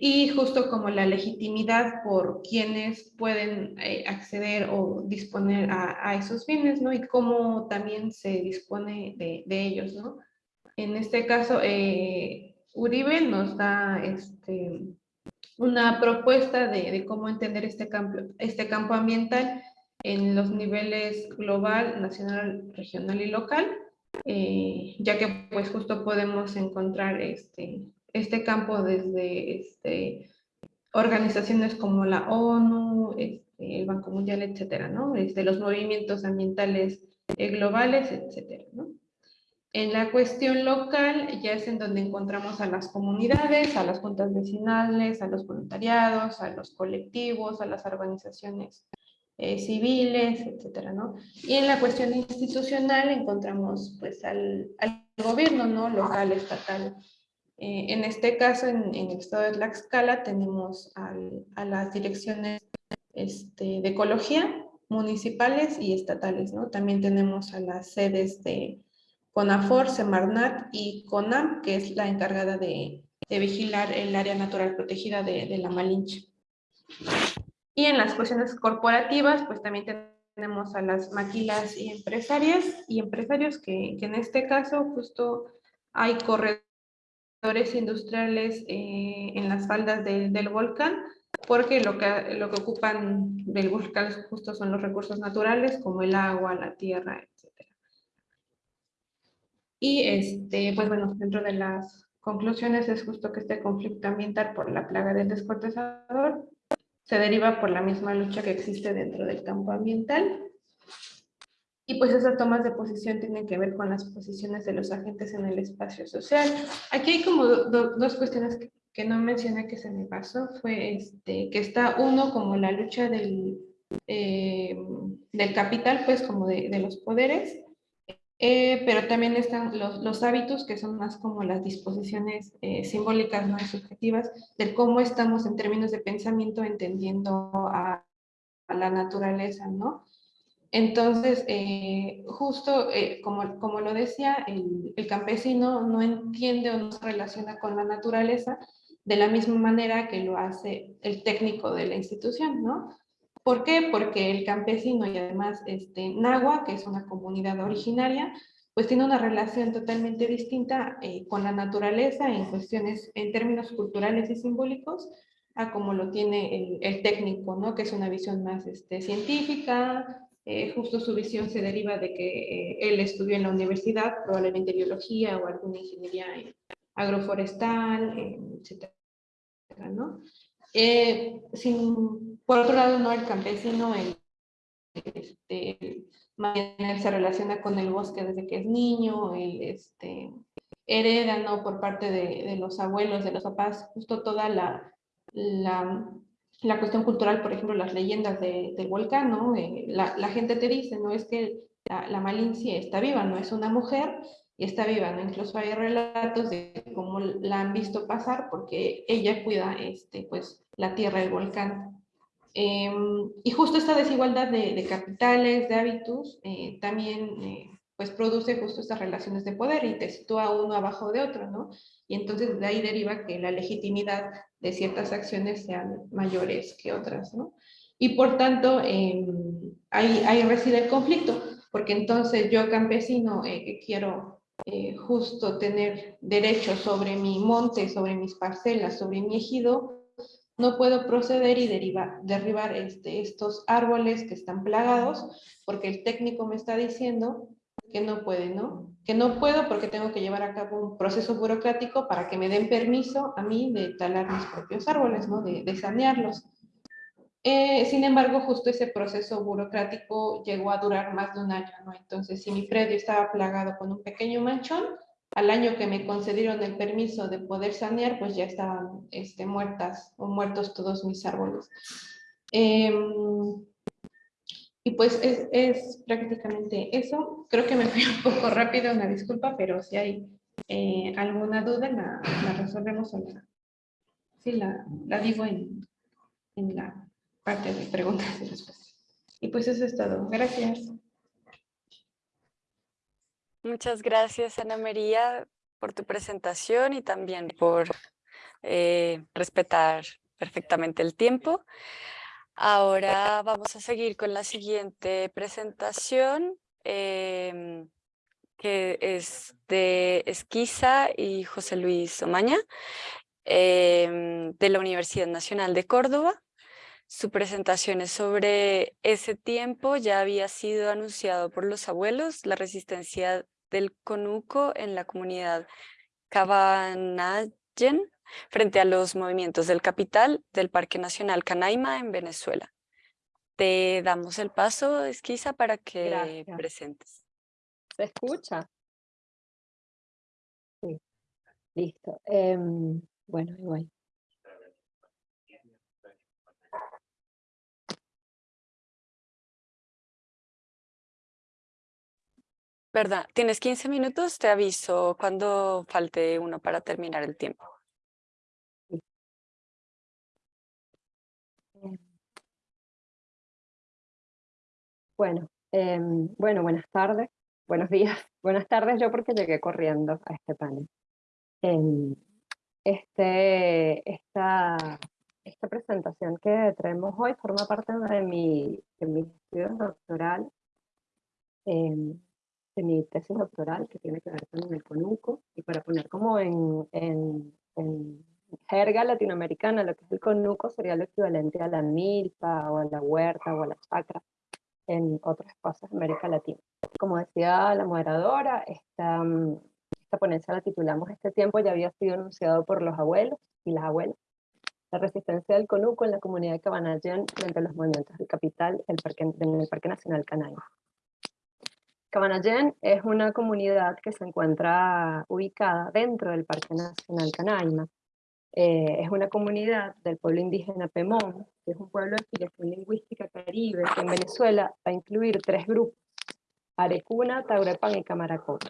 Y justo como la legitimidad por quienes pueden eh, acceder o disponer a, a, esos bienes, ¿no? Y cómo también se dispone de, de ellos, ¿no? En este caso, Uribe nos da este, una propuesta de, cómo entender este campo, este campo ambiental en los niveles global, nacional, regional y local, eh, ya que pues justo podemos encontrar este, este campo desde este, organizaciones como la ONU, este, el Banco Mundial, etcétera, ¿no? Desde los movimientos ambientales eh, globales, etcétera, ¿no? En la cuestión local ya es en donde encontramos a las comunidades, a las juntas vecinales, a los voluntariados, a los colectivos, a las organizaciones eh, civiles, etcétera, ¿no? Y en la cuestión institucional encontramos pues al, al gobierno, ¿no? Local, estatal. Eh, en este caso, en, en, el estado de Tlaxcala, tenemos al, a las direcciones este, de ecología municipales y estatales, ¿no? También tenemos a las sedes de CONAFOR, Semarnat y CONAM, que es la encargada de, vigilar el área natural protegida de, la Malinche. Y en las cuestiones corporativas, pues también tenemos a las maquilas y empresarias y empresarios que, en este caso justo hay corredores industriales eh, en las faldas del volcán, porque lo que, lo que ocupan del volcán justo son los recursos naturales como el agua, la tierra, y este, pues bueno, dentro de las conclusiones es justo que este conflicto ambiental por la plaga del descortezador se deriva por la misma lucha que existe dentro del campo ambiental. Y pues esas tomas de posición tienen que ver con las posiciones de los agentes en el espacio social. Aquí hay como dos cuestiones que, no mencioné que se me pasó. Fue este, que está uno como la lucha del, eh, del capital, pues como de, los poderes, eh, pero también están los, hábitos, que son más como las disposiciones eh, simbólicas, no subjetivas, de cómo estamos en términos de pensamiento entendiendo a la naturaleza, ¿no? Entonces, eh, justo como, como lo decía, el, el, campesino no entiende o no se relaciona con la naturaleza de la misma manera que lo hace el técnico de la institución, ¿no? ¿Por qué? Porque el campesino y además este, Nahua, que es una comunidad originaria, pues tiene una relación totalmente distinta eh, con la naturaleza en cuestiones, en términos culturales y simbólicos, a como lo tiene el, el técnico, ¿no? Que es una visión más este, científica, eh, justo su visión se deriva de que eh, él estudió en la universidad, probablemente biología o alguna ingeniería agroforestal, etcétera, ¿no? Eh, sin, por otro lado, no el campesino, el, este, se relaciona con el bosque desde que es niño, él este, hereda ¿no? por parte de, de, los abuelos, de los papás, justo toda la, la, la cuestión cultural, por ejemplo, las leyendas de, del volcán, ¿no? Eh, la, la, gente te dice, no es que la, la malincia está viva, no es una mujer, y está viva, ¿no? Incluso hay relatos de cómo la han visto pasar porque ella cuida, este, pues, la tierra del volcán. Em, y justo esta desigualdad de, de capitales, de hábitos, eh, también, eh, pues, produce justo estas relaciones de poder y te sitúa uno abajo de otro, ¿no? Y entonces de ahí deriva que la legitimidad de ciertas acciones sean mayores que otras, ¿no? Y por tanto, eh, ahí, reside el conflicto, porque entonces yo campesino eh, que quiero eh, justo tener derecho sobre mi monte, sobre mis parcelas, sobre mi ejido, no puedo proceder y derivar, derribar este, estos árboles que están plagados, porque el técnico me está diciendo que no puede, ¿no? Que no puedo porque tengo que llevar a cabo un proceso burocrático para que me den permiso a mí de talar mis propios árboles, ¿no? De, de sanearlos. Eh, sin embargo, justo ese proceso burocrático llegó a durar más de un año, ¿no? Entonces, si mi predio estaba plagado con un pequeño manchón, al año que me concedieron el permiso de poder sanear, pues ya estaban este, muertas o muertos todos mis árboles. Em, y pues es, es, prácticamente eso. Creo que me fui un poco rápido, una disculpa, pero si hay eh, alguna duda la, la resolvemos o la, sí, la, la digo en, en la parte de preguntas y respuestas. Y pues eso es todo. Gracias. Muchas gracias, Ana María, por tu presentación y también por eh, respetar perfectamente el tiempo. Ahora vamos a seguir con la siguiente presentación, em, que es de Esquiza y José Luis Omaña, em, de la Universidad Nacional de Córdoba. Su presentación es sobre ese tiempo, ya había sido anunciado por los abuelos, la resistencia del conuco en la comunidad Cabanayen frente a los movimientos del capital del Parque Nacional Canaima en Venezuela. Te damos el paso, Esquiza, para que presentes. ¿Se escucha? Sí, listo. Em, bueno, igual. Verdad, tienes 15 minutos, te aviso cuando falte uno para terminar el tiempo. Bueno, em, bueno, buenas tardes, buenos días, buenas tardes yo porque llegué corriendo a este panel. Em, este, esta, esta presentación que traemos hoy forma parte de mi, de mi estudio doctoral em, de mi tesis doctoral que tiene que ver con el conuco y para poner como en, en, en, jerga latinoamericana lo que es el conuco sería lo equivalente a la milpa o a la huerta o a la chacra en otros espacios de América Latina. Como decía la moderadora, esta, mm, esta ponencia la titulamos Este tiempo ya había sido anunciado por los abuelos y las abuelas. La resistencia del conuco en la comunidad de Cabanayén frente a los movimientos del capital el parque, en el Parque Nacional Canaima. Cabanayén es una comunidad que se encuentra ubicada dentro del Parque Nacional Canaima. Eh, es una comunidad del pueblo indígena Pemón, que es un pueblo de filiación lingüística caribe, que en Venezuela va a incluir tres grupos, Arecuna, Taurepan y Camaracoto.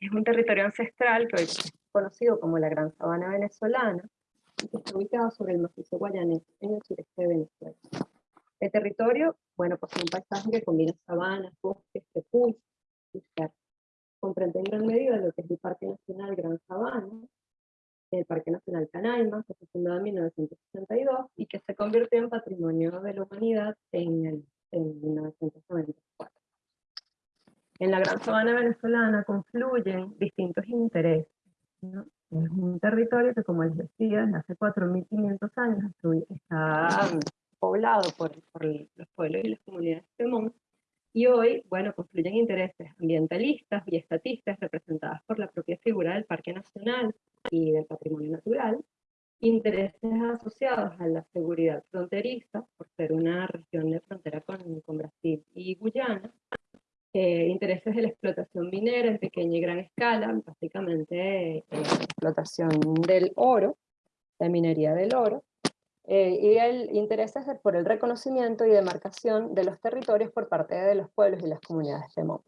Es un territorio ancestral que hoy es conocido como la Gran Sabana Venezolana, y que está ubicado sobre el macizo guayanés en el sureste de Venezuela. El territorio, bueno, pues es un paisaje que combina sabanas, bosques, tepuy y cerros. Comprende en gran medida lo que es el Parque Nacional Gran Sabana, el Parque Nacional Canaima, que fue fundado en 1962 y que se convirtió en Patrimonio de la Humanidad en, el, en 1994. En la Gran Sabana venezolana confluyen distintos intereses. Es un territorio que, como les decía, hace 4.500 años está poblado por, los pueblos y las comunidades de y hoy, bueno, confluyen intereses ambientalistas y estatistas representadas por la propia figura del Parque Nacional y del patrimonio natural, intereses asociados a la seguridad fronteriza, por ser una región de frontera con, con Brasil y Guyana, eh, intereses de la explotación minera en pequeña y gran escala, básicamente eh, explotación del oro, la minería del oro, eh, y el interés es por el reconocimiento y demarcación de los territorios por parte de los pueblos y las comunidades de MOP.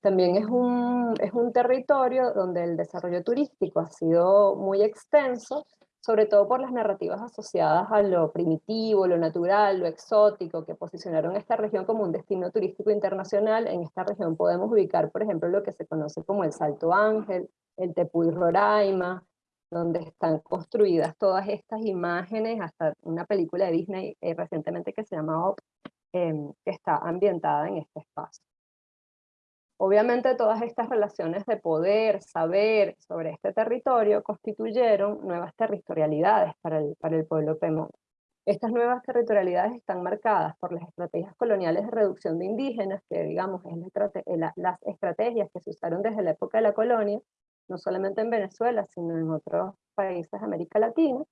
También es un, es un territorio donde el desarrollo turístico ha sido muy extenso, sobre todo por las narrativas asociadas a lo primitivo, lo natural, lo exótico, que posicionaron esta región como un destino turístico internacional. En esta región podemos ubicar, por ejemplo, lo que se conoce como el Salto Ángel, el Tepuy Roraima, donde están construidas todas estas imágenes, hasta una película de Disney eh, recientemente que se llama em, que está ambientada en este espacio. Obviamente todas estas relaciones de poder, saber sobre este territorio constituyeron nuevas territorialidades para el, para el pueblo Pemón. Estas nuevas territorialidades están marcadas por las estrategias coloniales de reducción de indígenas, que digamos es las estrategias que se usaron desde la época de la colonia, no solamente en Venezuela, sino en otros países de América Latina,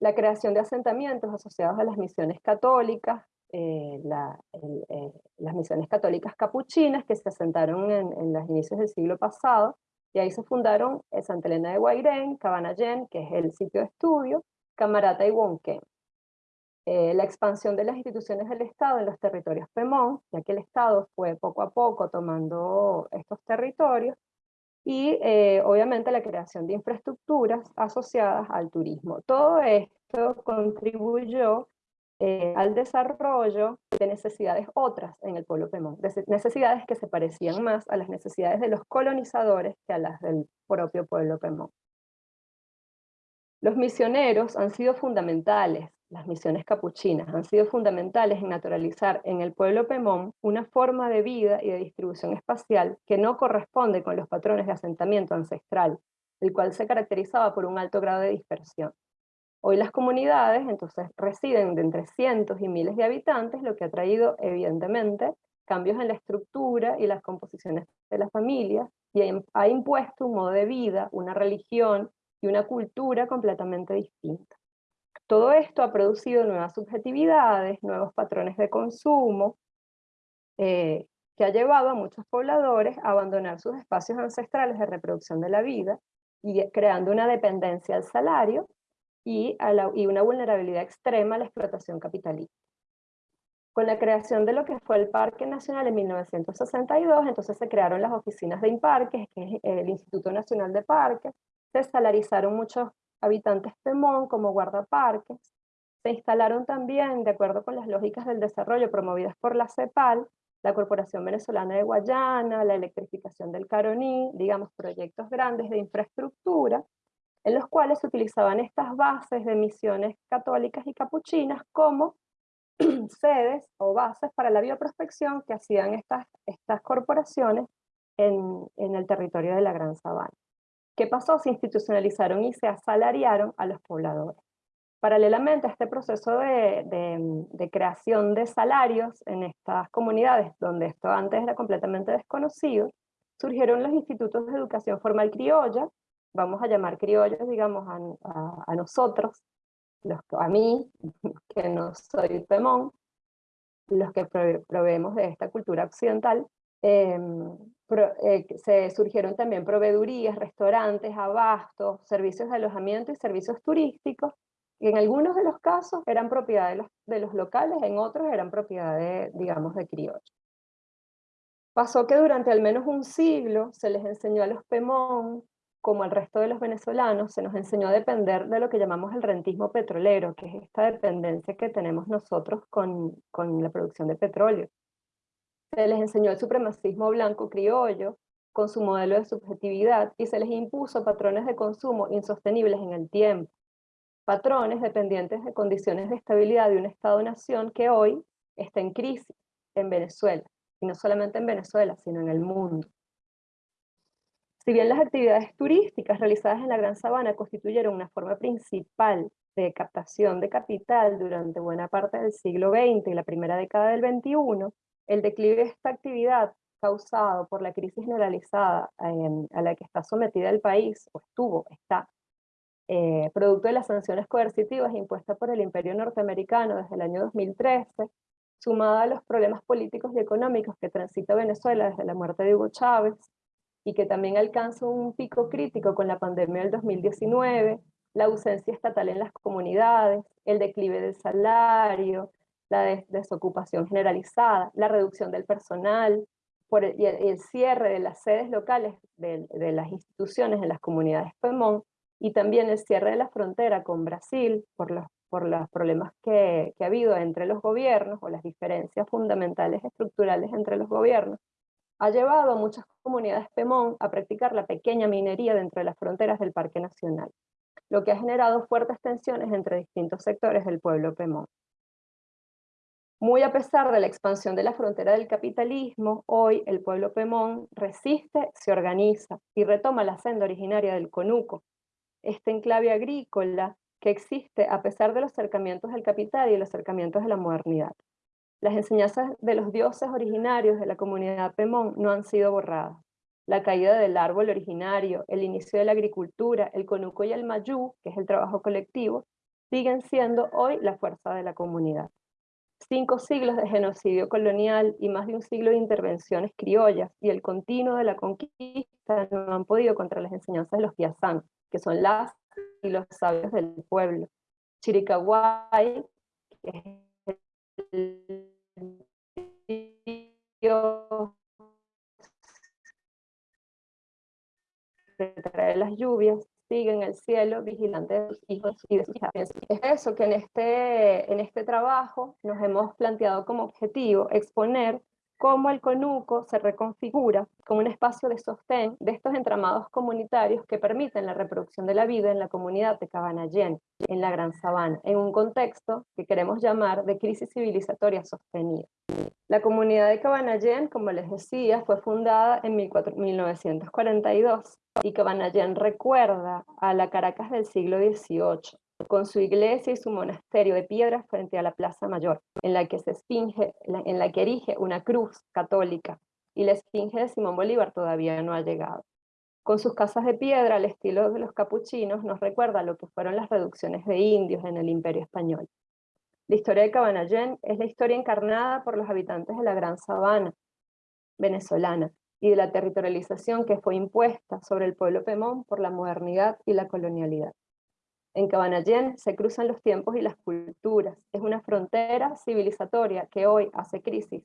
La creación de asentamientos asociados a las misiones católicas, eh, eh, las misiones católicas capuchinas que se asentaron en, los inicios del siglo pasado, y ahí se fundaron Santa Elena de Guairén, Cabanallén, que es el sitio de estudio, Camarata y Wonquén. Eh, la expansión de las instituciones del Estado en los territorios Pemón, ya que el Estado fue poco a poco tomando estos territorios, y eh, obviamente la creación de infraestructuras asociadas al turismo. Todo esto contribuyó eh, al desarrollo de necesidades otras en el pueblo Pemón, necesidades que se parecían más a las necesidades de los colonizadores que a las del propio pueblo Pemón. Los misioneros han sido fundamentales, las misiones capuchinas han sido fundamentales en naturalizar en el pueblo Pemón una forma de vida y de distribución espacial que no corresponde con los patrones de asentamiento ancestral, el cual se caracterizaba por un alto grado de dispersión. Hoy las comunidades entonces residen de entre cientos y miles de habitantes, lo que ha traído evidentemente cambios en la estructura y las composiciones de las familias, y ha impuesto un modo de vida, una religión, y una cultura completamente distinta. Todo esto ha producido nuevas subjetividades, nuevos patrones de consumo, eh, que ha llevado a muchos pobladores a abandonar sus espacios ancestrales de reproducción de la vida, y creando una dependencia al salario y, una vulnerabilidad extrema a la explotación capitalista. Con la creación de lo que fue el Parque Nacional en 1962, entonces se crearon las oficinas de INPARQUES, que es el Instituto Nacional de Parques, se salarizaron muchos habitantes Pemón como guardaparques, se instalaron también, de acuerdo con las lógicas del desarrollo promovidas por la CEPAL, la Corporación Venezolana de Guayana, la electrificación del Caroní, digamos proyectos grandes de infraestructura, en los cuales se utilizaban estas bases de misiones católicas y capuchinas como sedes o bases para la bioprospección que hacían estas, estas corporaciones en, en el territorio de la Gran Sabana. ¿Qué pasó? Se institucionalizaron y se asalariaron a los pobladores. Paralelamente a este proceso de, creación de salarios en estas comunidades, donde esto antes era completamente desconocido, surgieron los institutos de educación formal criolla, vamos a llamar criollos, digamos, a, nosotros, los, a mí, que no soy Pemón, los que proveemos de esta cultura occidental, em, eh, se surgieron también proveedurías, restaurantes, abastos, servicios de alojamiento y servicios turísticos, y en algunos de los casos eran propiedad de los, locales, en otros eran propiedad de, digamos, de criollos. Pasó que durante al menos un siglo se les enseñó a los Pemón, como al resto de los venezolanos, se nos enseñó a depender de lo que llamamos el rentismo petrolero, que es esta dependencia que tenemos nosotros con, con la producción de petróleo. Se les enseñó el supremacismo blanco criollo con su modelo de subjetividad y se les impuso patrones de consumo insostenibles en el tiempo. Patrones dependientes de condiciones de estabilidad de un Estado-nación que hoy está en crisis en Venezuela. Y no solamente en Venezuela, sino en el mundo. Si bien las actividades turísticas realizadas en la Gran Sabana constituyeron una forma principal de captación de capital durante buena parte del siglo XX y la primera década del XXI, el declive de esta actividad causado por la crisis generalizada a la que está sometida el país, o estuvo, está, eh, producto de las sanciones coercitivas impuestas por el imperio norteamericano desde el año 2013, sumada a los problemas políticos y económicos que transita Venezuela desde la muerte de Hugo Chávez, y que también alcanza un pico crítico con la pandemia del 2019, la ausencia estatal en las comunidades, el declive del salario, la desocupación generalizada, la reducción del personal, por el, y el, cierre de las sedes locales de, las instituciones en las comunidades PEMON, y también el cierre de la frontera con Brasil por los, por los problemas que, que ha habido entre los gobiernos, o las diferencias fundamentales estructurales entre los gobiernos, ha llevado a muchas comunidades PEMON a practicar la pequeña minería dentro de las fronteras del Parque Nacional, lo que ha generado fuertes tensiones entre distintos sectores del pueblo PEMON. Muy a pesar de la expansión de la frontera del capitalismo, hoy el pueblo Pemón resiste, se organiza y retoma la senda originaria del Conuco, este enclave agrícola que existe a pesar de los acercamientos del capital y los acercamientos de la modernidad. Las enseñanzas de los dioses originarios de la comunidad Pemón no han sido borradas. La caída del árbol originario, el inicio de la agricultura, el conuco y el mayú, que es el trabajo colectivo, siguen siendo hoy la fuerza de la comunidad. Cinco siglos de genocidio colonial y más de un siglo de intervenciones criollas y el continuo de la conquista no han podido contra las enseñanzas de los piazán, que son las y los sabios del pueblo. Chiricahuay, que es el Dios que trae las lluvias, sigue en el cielo vigilante de sus hijos y de sus hijas. Es eso que en este, en este trabajo nos hemos planteado como objetivo exponer cómo el conuco se reconfigura como un espacio de sostén de estos entramados comunitarios que permiten la reproducción de la vida en la comunidad de Cabanallén, en la Gran Sabana, en un contexto que queremos llamar de crisis civilizatoria sostenida. La comunidad de Cabanallén, como les decía, fue fundada en 1942 y Cabanallén recuerda a la Caracas del siglo XVIII, con su iglesia y su monasterio de piedra frente a la Plaza Mayor, en la que se esfinge, en la que erige una cruz católica, y la esfinge de Simón Bolívar todavía no ha llegado. Con sus casas de piedra al estilo de los capuchinos nos recuerda lo que fueron las reducciones de indios en el Imperio Español. La historia de Cabanallén es la historia encarnada por los habitantes de la Gran Sabana venezolana y de la territorialización que fue impuesta sobre el pueblo Pemón por la modernidad y la colonialidad. En Cabanallén se cruzan los tiempos y las culturas. Es una frontera civilizatoria que hoy hace crisis.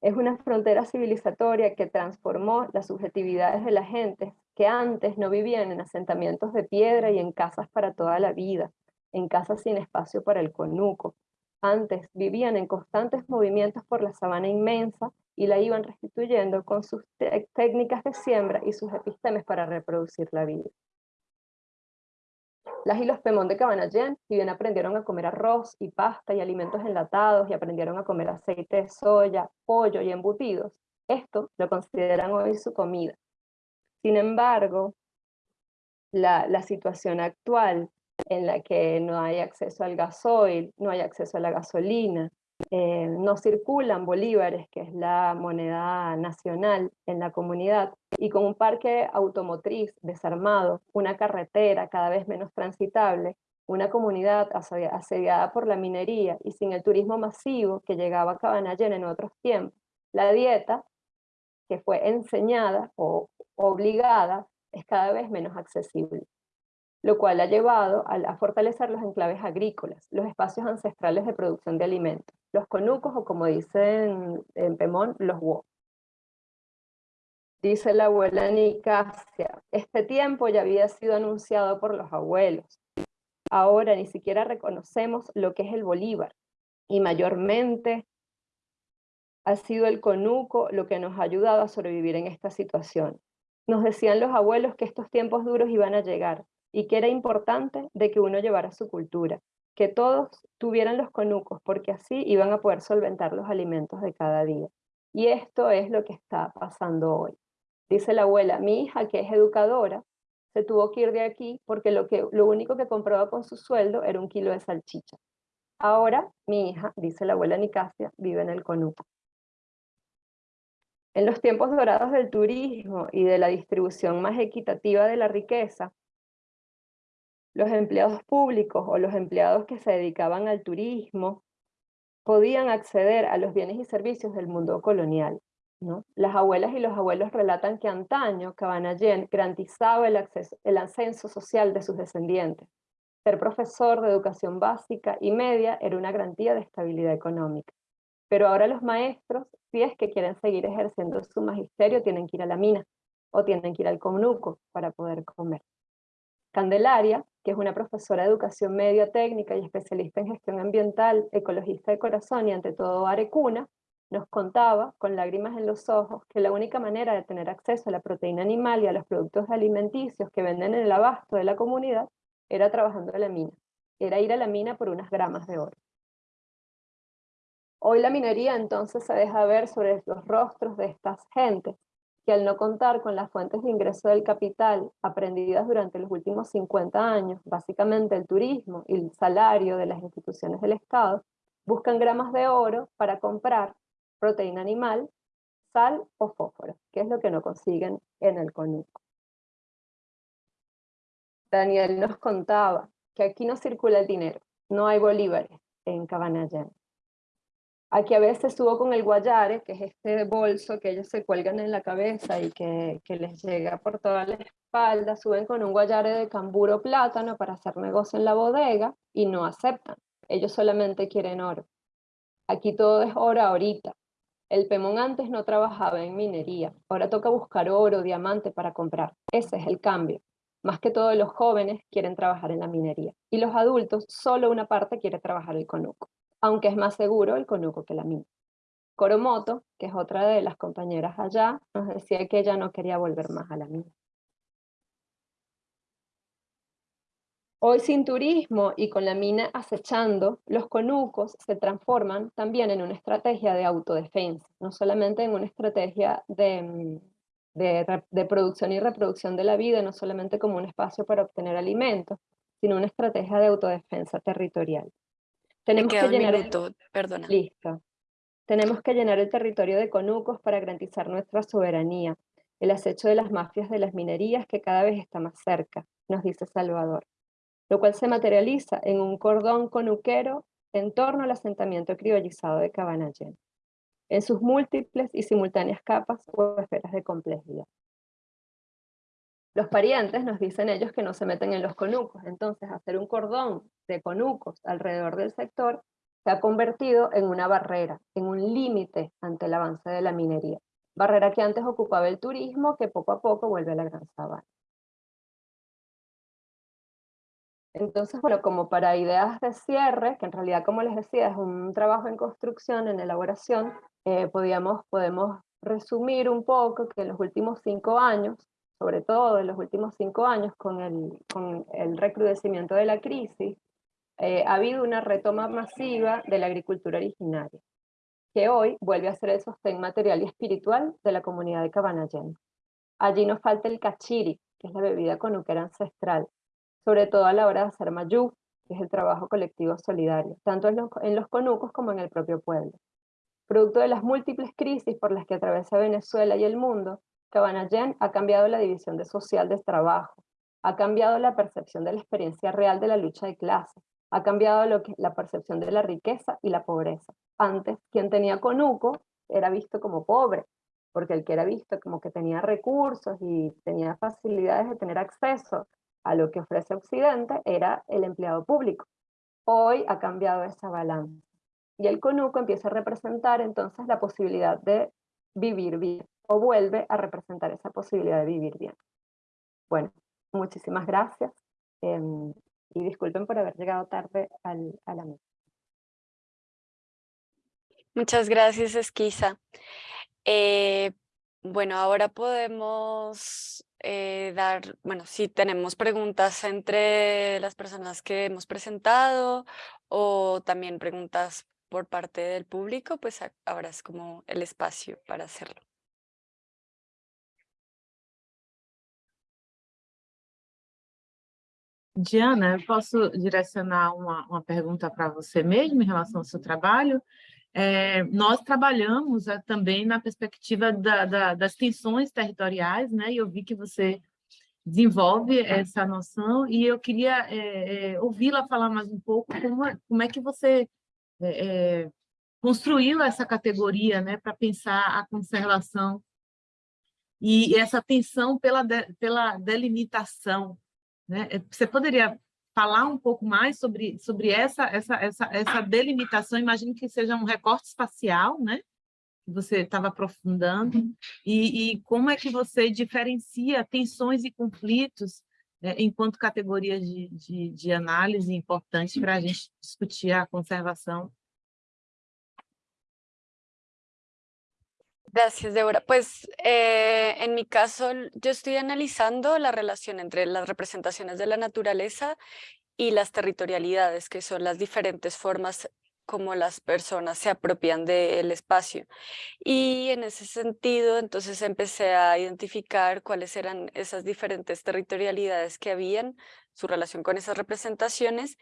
Es una frontera civilizatoria que transformó las subjetividades de la gente que antes no vivían en asentamientos de piedra y en casas para toda la vida, en casas sin espacio para el conuco. Antes vivían en constantes movimientos por la sabana inmensa y la iban restituyendo con sus técnicas de siembra y sus epistemes para reproducir la vida. Las y los Pemón de Cabanallén, si bien aprendieron a comer arroz y pasta y alimentos enlatados y aprendieron a comer aceite de soya, pollo y embutidos, esto lo consideran hoy su comida. Sin embargo, la, la situación actual en la que no hay acceso al gasoil, no hay acceso a la gasolina, eh, no circulan bolívares, que es la moneda nacional en la comunidad, y con un parque automotriz desarmado, una carretera cada vez menos transitable, una comunidad asediada por la minería y sin el turismo masivo que llegaba a Cabanallén en otros tiempos, la dieta, que fue enseñada o obligada, es cada vez menos accesible lo cual ha llevado a, fortalecer los enclaves agrícolas, los espacios ancestrales de producción de alimentos, los conucos o como dicen en Pemón, los wo. Dice la abuela Nicasia, este tiempo ya había sido anunciado por los abuelos. Ahora ni siquiera reconocemos lo que es el Bolívar, y mayormente ha sido el conuco lo que nos ha ayudado a sobrevivir en esta situación. Nos decían los abuelos que estos tiempos duros iban a llegar, y que era importante de que uno llevara su cultura, que todos tuvieran los conucos, porque así iban a poder solventar los alimentos de cada día. Y esto es lo que está pasando hoy. Dice la abuela, mi hija que es educadora, se tuvo que ir de aquí porque lo, que, lo único que compraba con su sueldo era un kilo de salchicha. Ahora mi hija, dice la abuela Nicasia, vive en el conuco. En los tiempos dorados del turismo y de la distribución más equitativa de la riqueza, los empleados públicos o los empleados que se dedicaban al turismo podían acceder a los bienes y servicios del mundo colonial. Las abuelas y los abuelos relatan que antaño Cabanallén garantizaba el, acceso, el ascenso social de sus descendientes. Ser profesor de educación básica y media era una garantía de estabilidad económica. Pero ahora los maestros, si es que quieren seguir ejerciendo su magisterio, tienen que ir a la mina o tienen que ir al conuco para poder comer. Candelaria, que es una profesora de educación media técnica y especialista en gestión ambiental, ecologista de corazón y ante todo arecuna, nos contaba, con lágrimas en los ojos, que la única manera de tener acceso a la proteína animal y a los productos alimenticios que venden en el abasto de la comunidad era trabajando en la mina, era ir a la mina por unas gramas de oro. Hoy la minería entonces se deja ver sobre los rostros de estas gentes, que al no contar con las fuentes de ingreso del capital aprendidas durante los últimos 50 años, básicamente el turismo y el salario de las instituciones del Estado, buscan gramas de oro para comprar proteína animal, sal o fósforo, que es lo que no consiguen en el conuco. Daniel nos contaba que aquí no circula el dinero, no hay bolívares en Cabanayán. Aquí a veces subo con el guayare, que es este bolso que ellos se cuelgan en la cabeza y que, que les llega por toda la espalda, suben con un guayare de camburo plátano para hacer negocio en la bodega y no aceptan. Ellos solamente quieren oro. Aquí todo es oro ahorita. El Pemón antes no trabajaba en minería, ahora toca buscar oro, diamante para comprar. Ese es el cambio. Más que todos los jóvenes quieren trabajar en la minería y los adultos solo una parte quiere trabajar el conuco aunque es más seguro el conuco que la mina. Coromoto, que es otra de las compañeras allá, nos decía que ella no quería volver más a la mina. Hoy sin turismo y con la mina acechando, los conucos se transforman también en una estrategia de autodefensa, no solamente en una estrategia de, de, producción y reproducción de la vida, no solamente como un espacio para obtener alimentos, sino una estrategia de autodefensa territorial. Tenemos que llenar el... perdona. Listo. Tenemos que llenar el territorio de conucos para garantizar nuestra soberanía, el acecho de las mafias de las minerías que cada vez está más cerca, nos dice Salvador, lo cual se materializa en un cordón conuquero en torno al asentamiento criollizado de Cabanayén, en sus múltiples y simultáneas capas o esferas de complejidad. Los parientes nos dicen ellos que no se meten en los conucos, entonces hacer un cordón de conucos alrededor del sector se ha convertido en una barrera, en un límite ante el avance de la minería. Barrera que antes ocupaba el turismo, que poco a poco vuelve a la gran sabana. Entonces, bueno, como para ideas de cierre, que en realidad, como les decía, es un trabajo en construcción, en elaboración, eh, podíamos, podemos resumir un poco que en los últimos cinco años sobre todo en los últimos cinco años, con el, recrudecimiento de la crisis, eh, ha habido una retoma masiva de la agricultura originaria, que hoy vuelve a ser el sostén material y espiritual de la comunidad de Cabanayén. Allí nos falta el cachiri, que es la bebida conuquera ancestral, sobre todo a la hora de hacer mayú, que es el trabajo colectivo solidario, tanto en los, en los conucos como en el propio pueblo. Producto de las múltiples crisis por las que atraviesa Venezuela y el mundo, Cabanayén ha cambiado la división de social del trabajo, ha cambiado la percepción de la experiencia real de la lucha de clases, ha cambiado la percepción de la riqueza y la pobreza. Antes, quien tenía conuco era visto como pobre, porque el que era visto como que tenía recursos y tenía facilidades de tener acceso a lo que ofrece Occidente era el empleado público. Hoy ha cambiado esa balanza. Y el conuco empieza a representar entonces la posibilidad de vivir bien o vuelve a representar esa posibilidad de vivir bien. Bueno, muchísimas gracias em, y disculpen por haber llegado tarde al, a la mesa. Muchas gracias, Esquiza. Eh, bueno, ahora podemos eh, dar, bueno, si tenemos preguntas entre las personas que hemos presentado o también preguntas por parte del público, pues ahora es como el espacio para hacerlo. Diana, eu posso direcionar uma, uma pergunta para você mesmo em relação ao seu trabalho. É, nós trabalhamos é, também na perspectiva da, da, das tensões territoriais, né? e eu vi que você desenvolve essa noção, e eu queria é, ouvi-la falar mais um pouco como, é, como é que você construiu essa categoria né? para pensar a conservação e essa tensão pela, de, pela delimitação né? Eh, você poderia falar um pouco mais sobre, sobre essa, essa, essa, essa delimitação? Imagino que seja um recorte espacial, né? que você estava aprofundando, uhum. e, e, como é que você diferencia tensões e conflitos né, enquanto categorias de, de, de análise importantes para a gente discutir a conservação Gracias, Débora. Pues eh, en mi caso, yo estoy analizando la relación entre las representaciones de la naturaleza y las territorialidades, que son las diferentes formas como las personas se apropian del espacio. Y en ese sentido, entonces empecé a identificar cuáles eran esas diferentes territorialidades que habían, su relación con esas representaciones,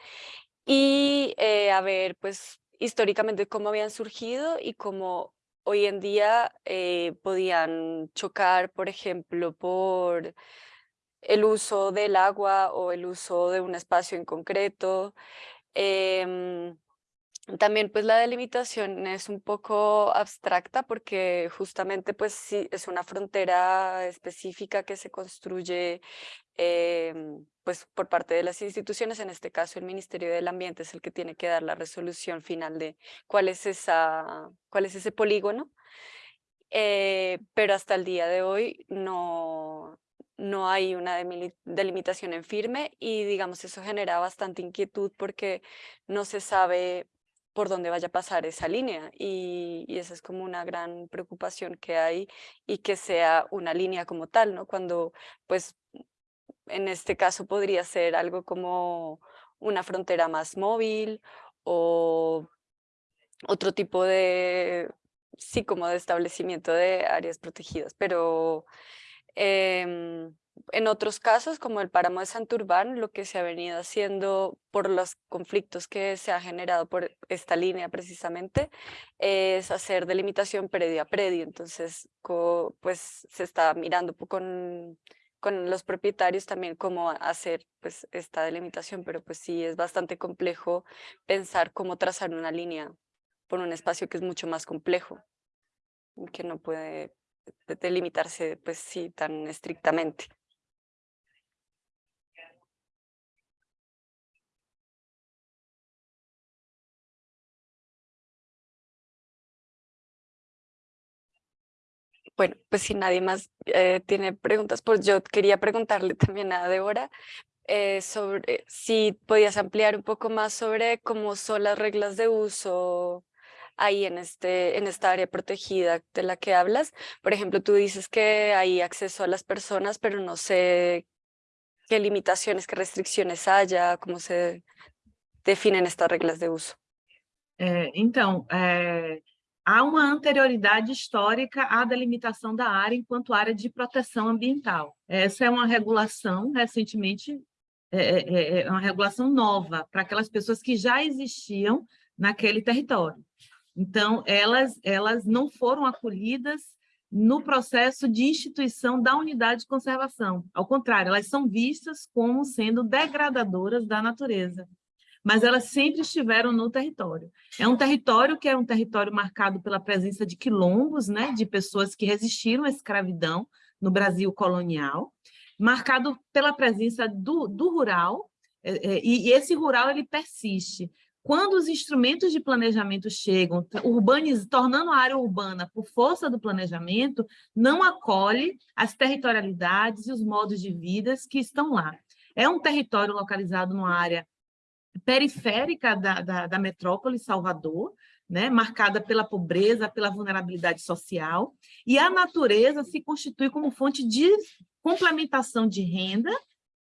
y eh, a ver, pues, históricamente cómo habían surgido y cómo hoy en día eh, podían chocar, por ejemplo, por el uso del agua o el uso de un espacio en concreto. Em, también pues la delimitación es un poco abstracta porque justamente pues sí es una frontera específica que se construye em, pues por parte de las instituciones, en este caso el Ministerio del Ambiente es el que tiene que dar la resolución final de cuál es, esa, cuál es ese polígono, eh, pero hasta el día de hoy no, no hay una delimitación en firme y digamos eso genera bastante inquietud porque no se sabe por dónde vaya a pasar esa línea y, esa es como una gran preocupación que hay y que sea una línea como tal, ¿no? Cuando pues en este caso podría ser algo como una frontera más móvil o otro tipo de, sí, como de establecimiento de áreas protegidas, pero Em, en otros casos, como el páramo de Santurbán, lo que se ha venido haciendo por los conflictos que se ha generado por esta línea precisamente, es hacer delimitación predio a predio. Entonces, pues se está mirando con, con los propietarios también cómo hacer pues, esta delimitación, pero pues sí es bastante complejo pensar cómo trazar una línea por un espacio que es mucho más complejo, que no puede delimitarse pues sí tan estrictamente. Bueno, pues si nadie más eh, tiene preguntas, pues yo quería preguntarle también a Débora eh, sobre si podías ampliar un poco más sobre cómo son las reglas de uso ahí en, este, en esta área protegida de la que hablas. Por ejemplo, tú dices que hay acceso a las personas, pero no sé qué limitaciones, qué restricciones haya, cómo se definen estas reglas de uso. É, então, é, há uma anterioridade histórica à delimitação da área enquanto área de proteção ambiental. Essa é uma regulação, recentemente, é, é, é uma regulação nova para aquelas pessoas que já existiam naquele território. Então, elas, elas não foram acolhidas no processo de instituição da unidade de conservação. Ao contrário, elas são vistas como sendo degradadoras da natureza, mas elas sempre estiveram no território. É um território que é um território marcado pela presença de quilombos, né, de pessoas que resistiram à escravidão no Brasil colonial, marcado pela presença do, do rural, é, é, e, esse rural ele persiste. Quando os instrumentos de planejamento chegam, urbaniz, tornando a área urbana por força do planejamento, não acolhe as territorialidades e os modos de vida que estão lá. É um território localizado numa área periférica da, da, da metrópole Salvador, né, marcada pela pobreza, pela vulnerabilidade social, e a natureza se constitui como fonte de complementação de renda,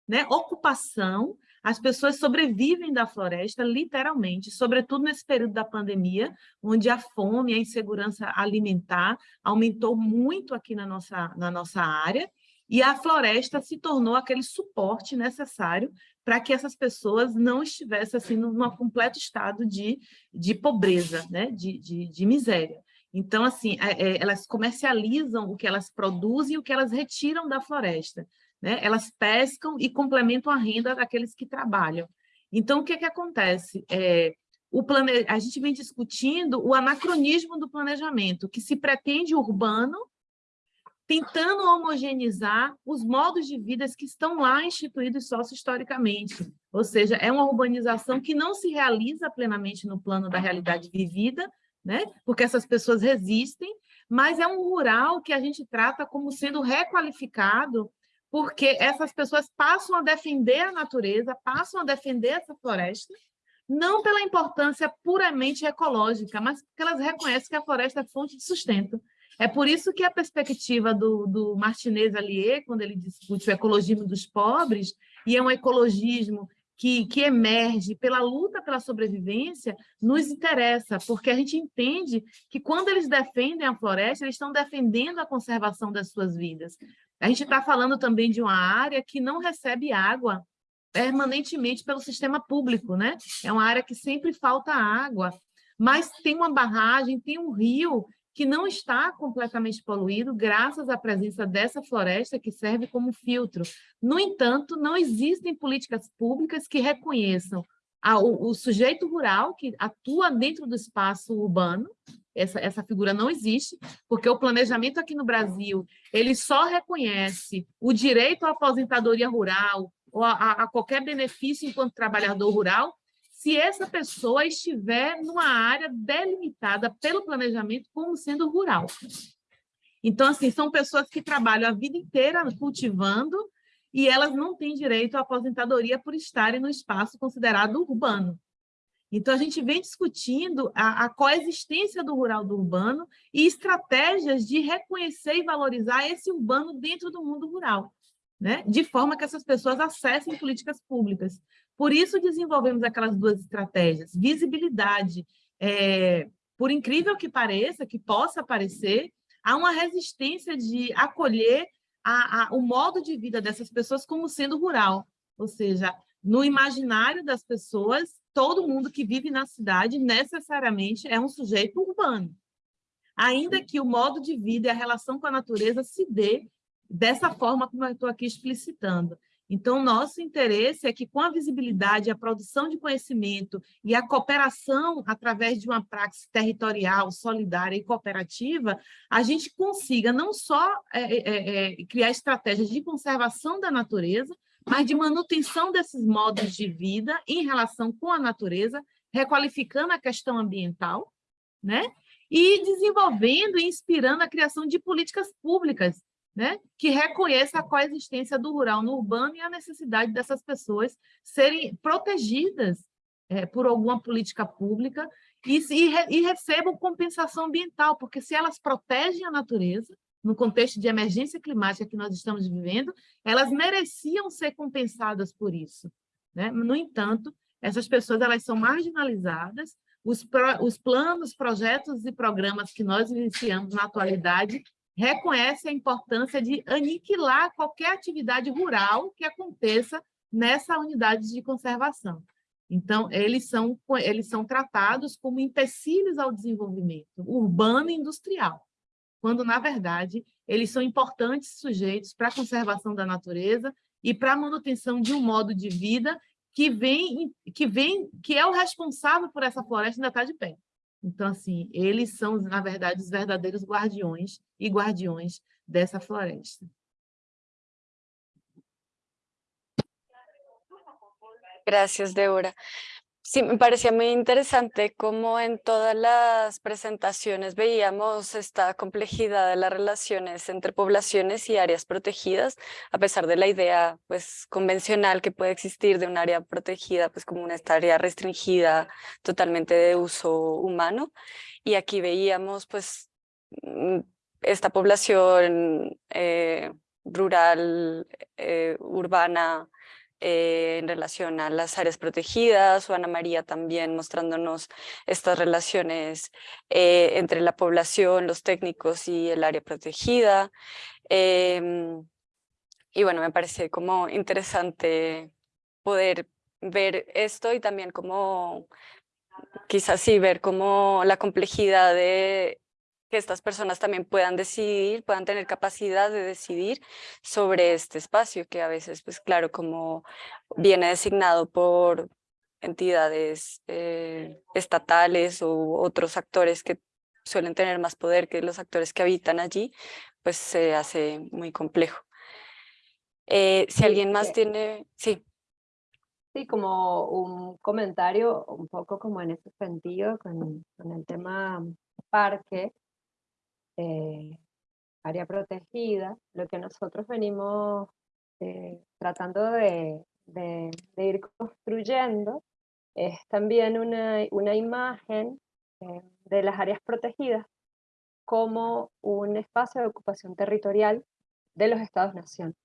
né, ocupação. As pessoas sobrevivem da floresta, literalmente, sobretudo nesse período da pandemia, onde a fome, a insegurança alimentar aumentou muito aqui na nossa, na nossa área, e a floresta se tornou aquele suporte necessário para que essas pessoas não estivessem assim, num completo estado de, de pobreza, né? de, de, de miséria. Então, assim, é, é, elas comercializam o que elas produzem e o que elas retiram da floresta né? elas pescam e complementam a renda daqueles que trabalham. Então, o que, é que acontece? É, o plane... A gente vem discutindo o anacronismo do planejamento, que se pretende urbano, tentando homogeneizar os modos de vida que estão lá instituídos sócio-historicamente. Ou seja, é uma urbanização que não se realiza plenamente no plano da realidade vivida, né? porque essas pessoas resistem, mas é um rural que a gente trata como sendo requalificado porque essas pessoas passam a defender a natureza, passam a defender essa floresta, não pela importância puramente ecológica, mas porque elas reconhecem que a floresta é fonte de sustento. É por isso que a perspectiva do, do Martinez Allier, quando ele discute o ecologismo dos pobres, e é um ecologismo que, que emerge pela luta pela sobrevivência, nos interessa, porque a gente entende que quando eles defendem a floresta, eles estão defendendo a conservação das suas vidas. A gente está falando também de uma área que não recebe água permanentemente pelo sistema público, né? É uma área que sempre falta água, mas tem uma barragem, tem um rio que não está completamente poluído graças à presença dessa floresta que serve como filtro. No entanto, não existem políticas públicas que reconheçam a, o, o, sujeito rural que atua dentro do espaço urbano, essa, essa figura não existe, porque o planejamento aqui no Brasil, ele só reconhece o direito à aposentadoria rural ou a, a qualquer benefício enquanto trabalhador rural se essa pessoa estiver numa área delimitada pelo planejamento como sendo rural. Então, assim, são pessoas que trabalham a vida inteira cultivando e elas não têm direito à aposentadoria por estarem no espaço considerado urbano. Então, a gente vem discutindo a, a, coexistência do rural do urbano e estratégias de reconhecer e valorizar esse urbano dentro do mundo rural, né? de forma que essas pessoas acessem políticas públicas. Por isso desenvolvemos aquelas duas estratégias, visibilidade, é, por incrível que pareça, que possa parecer, há uma resistência de acolher a, a, o modo de vida dessas pessoas como sendo rural, ou seja, no imaginário das pessoas, todo mundo que vive na cidade necessariamente é um sujeito urbano, ainda que o modo de vida e a relação com a natureza se dê dessa forma como eu estou aqui explicitando. Então, nosso interesse é que, com a visibilidade, a produção de conhecimento e a cooperação através de uma praxe territorial, solidária e cooperativa, a gente consiga não só é, é, é, criar estratégias de conservação da natureza, mas de manutenção desses modos de vida em relação com a natureza, requalificando a questão ambiental, né? e desenvolvendo e inspirando a criação de políticas públicas né, que reconheça a coexistência do rural no urbano e a necessidade dessas pessoas serem protegidas é, por alguma política pública e, e, e recebam compensação ambiental, porque se elas protegem a natureza, no contexto de emergência climática que nós estamos vivendo, elas mereciam ser compensadas por isso. Né? No entanto, essas pessoas elas são marginalizadas, os, pro, os planos, projetos e programas que nós iniciamos na atualidade reconhece a importância de aniquilar qualquer atividade rural que aconteça nessa unidade de conservação. Então, eles são, eles são tratados como empecilhos ao desenvolvimento urbano e industrial, quando, na verdade, eles são importantes sujeitos para a conservação da natureza e para a manutenção de um modo de vida que vem, que vem, que é o responsável por essa floresta ainda estar de pé. Então, assim, eles são, na verdade, os verdadeiros guardiões e guardiões dessa floresta. Gracias, Débora. Sí, me parecía muy interesante cómo en todas las presentaciones veíamos esta complejidad de las relaciones entre poblaciones y áreas protegidas, a pesar de la idea pues, convencional que puede existir de un área protegida pues, como una área restringida totalmente de uso humano. Y aquí veíamos pues, mm, esta población eh, rural, eh, urbana, eh, en relación a las áreas protegidas, o Ana María también mostrándonos estas relaciones eh, entre la población, los técnicos y el área protegida. Em, y bueno, me parece como interesante poder ver esto y también como quizás sí ver como la complejidad de que estas personas también puedan decidir, puedan tener capacidad de decidir sobre este espacio que a veces, pues claro, como viene designado por entidades eh, estatales u otros actores que suelen tener más poder que los actores que habitan allí, pues se hace muy complejo. Eh, si alguien más tiene... Sí. Sí, como un comentario un poco como en ese sentido con, con el tema parque, eh, área protegida, lo que nosotros venimos eh, tratando de, ir construyendo es también una, imagen eh, de las áreas protegidas como un espacio de ocupación territorial de los estados-nación,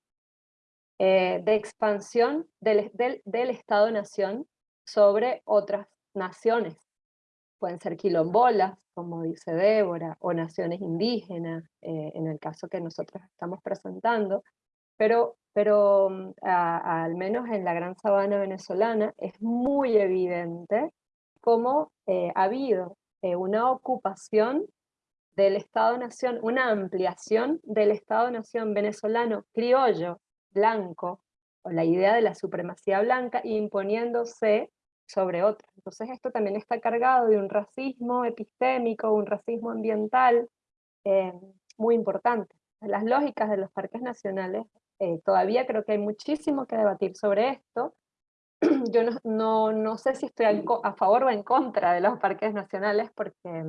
de expansión del, del, del Estado-nación sobre otras naciones. Pueden ser quilombolas, como dice Débora, o naciones indígenas, eh, en el caso que nosotros estamos presentando, pero, pero mm, al menos en la gran sabana venezolana es muy evidente cómo eh, ha habido eh, una ocupación del Estado-Nación, una ampliación del Estado-Nación venezolano criollo, blanco, o la idea de la supremacía blanca imponiéndose sobre otros. Entonces esto también está cargado de un racismo epistémico, un racismo ambiental eh, muy importante. Las lógicas de los parques nacionales, eh, todavía creo que hay muchísimo que debatir sobre esto. Yo no, no, no sé si estoy a favor o en contra de los parques nacionales porque,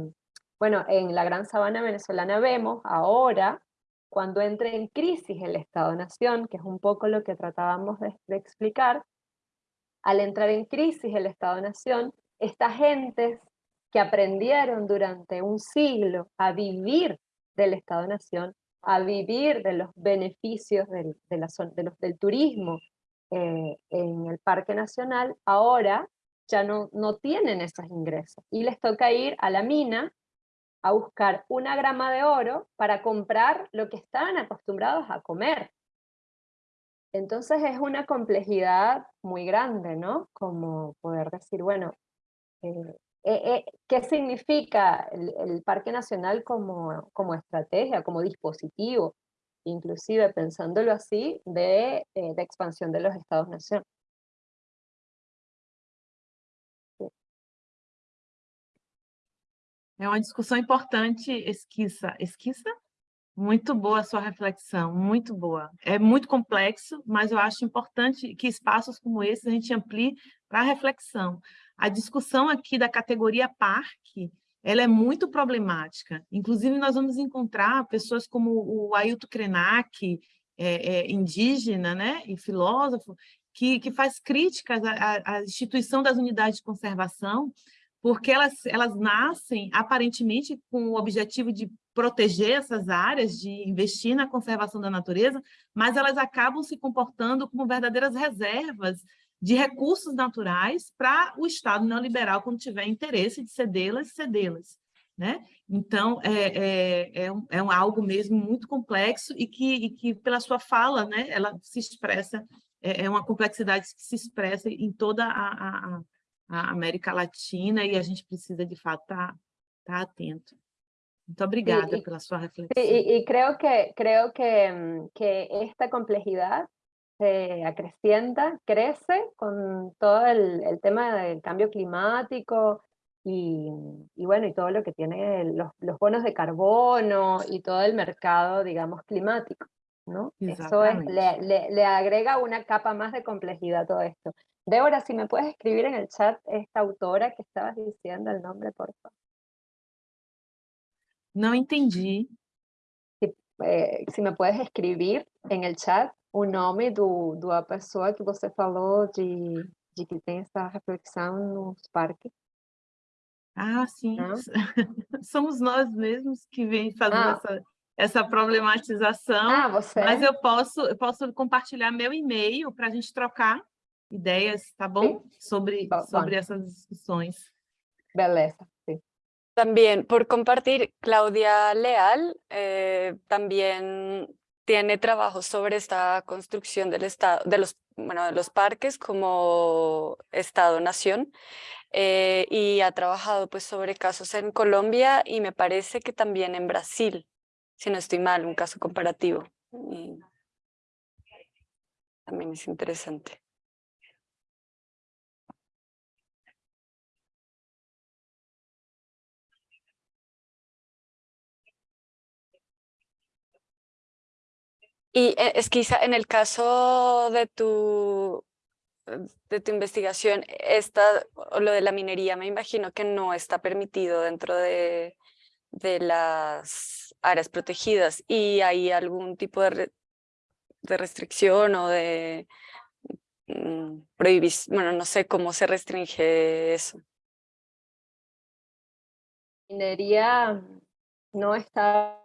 bueno, en la Gran Sabana venezolana vemos ahora cuando entre en crisis el Estado-Nación, que es un poco lo que tratábamos de, explicar, al entrar en crisis el Estado-Nación, estas gentes que aprendieron durante un siglo a vivir del Estado-Nación, a vivir de los beneficios del, turismo eh, en el Parque Nacional, ahora ya no, no tienen esos ingresos y les toca ir a la mina a buscar una grama de oro para comprar lo que estaban acostumbrados a comer. Entonces es una complejidad muy grande, ¿no? Como poder decir, bueno, eh, eh, eh, ¿qué significa el, Parque Nacional como, como estrategia, como dispositivo? Inclusive pensándolo así, de, de expansión de los Estados-Nación. É uma discussão importante, esquiça. Esquiça? Muito boa a sua reflexão, muito boa. É muito complexo, mas eu acho importante que espaços como esse a gente amplie para reflexão. A discussão aqui da categoria parque, ela é muito problemática. Inclusive, nós vamos encontrar pessoas como o Ailton Krenak, é, é, indígena né, e filósofo, que, que faz críticas à, à instituição das unidades de conservação, porque elas, elas nascem aparentemente com o objetivo de proteger essas áreas, de investir na conservação da natureza, mas elas acabam se comportando como verdadeiras reservas de recursos naturais para o Estado neoliberal, quando tiver interesse de cedê-las, cedê-las. Né? Então, é, é, é, um, é um algo mesmo muito complexo e que, e que pela sua fala, né, ela se expressa, é, é uma complexidade que se expressa em toda a, a, a América Latina e a gente precisa, de fato, estar tá, tá atento. Muito obrigada y, pela sua reflexión. Y, y, creo que, creo que, mm, que esta complejidad se acrecienta, crece con todo el, el tema del cambio climático y, y, bueno, y todo lo que tiene los, los, bonos de carbono y todo el mercado, digamos, climático. ¿No? Eso es, le, le, le, agrega una capa más de complejidad a todo esto. Débora, si me puedes escribir en el chat esta autora que estabas diciendo el nombre, por favor. No entendí. Si, eh, si me puedes escribir en el chat o nome do, da pessoa que você falou de, de que tem essa reflexão nos parques. Ah, sim. Não? Somos nós mesmos que vem fazendo ah. essa, essa problematização. Ah, você? Mas eu posso, eu posso compartilhar meu e-mail para a gente trocar ideias, tá bom? Sobre, sobre essas discussões. Beleza, También por compartir, Claudia Leal eh, también tiene trabajo sobre esta construcción del estado, de los, bueno, de los parques como Estado-Nación eh, y ha trabajado pues sobre casos en Colombia y me parece que también en Brasil, si no estoy mal, un caso comparativo. también es interesante. Y eh, es quizá en el caso de tu, de tu investigación, esta, lo de la minería, me imagino que no está permitido dentro de, de las áreas protegidas y hay algún tipo de, de restricción o de mm, prohibición, bueno, no sé cómo se restringe eso. Minería no está,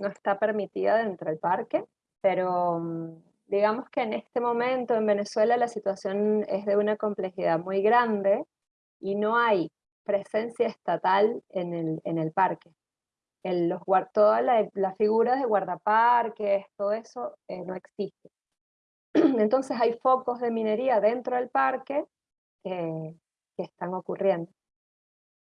no está permitida dentro del parque, pero mm, digamos que en este momento en Venezuela la situación es de una complejidad muy grande y no hay presencia estatal en el, en el parque. En los, todas las figuras de guardaparques, todo eso eh, no existe. Entonces hay focos de minería dentro del parque que, que están ocurriendo.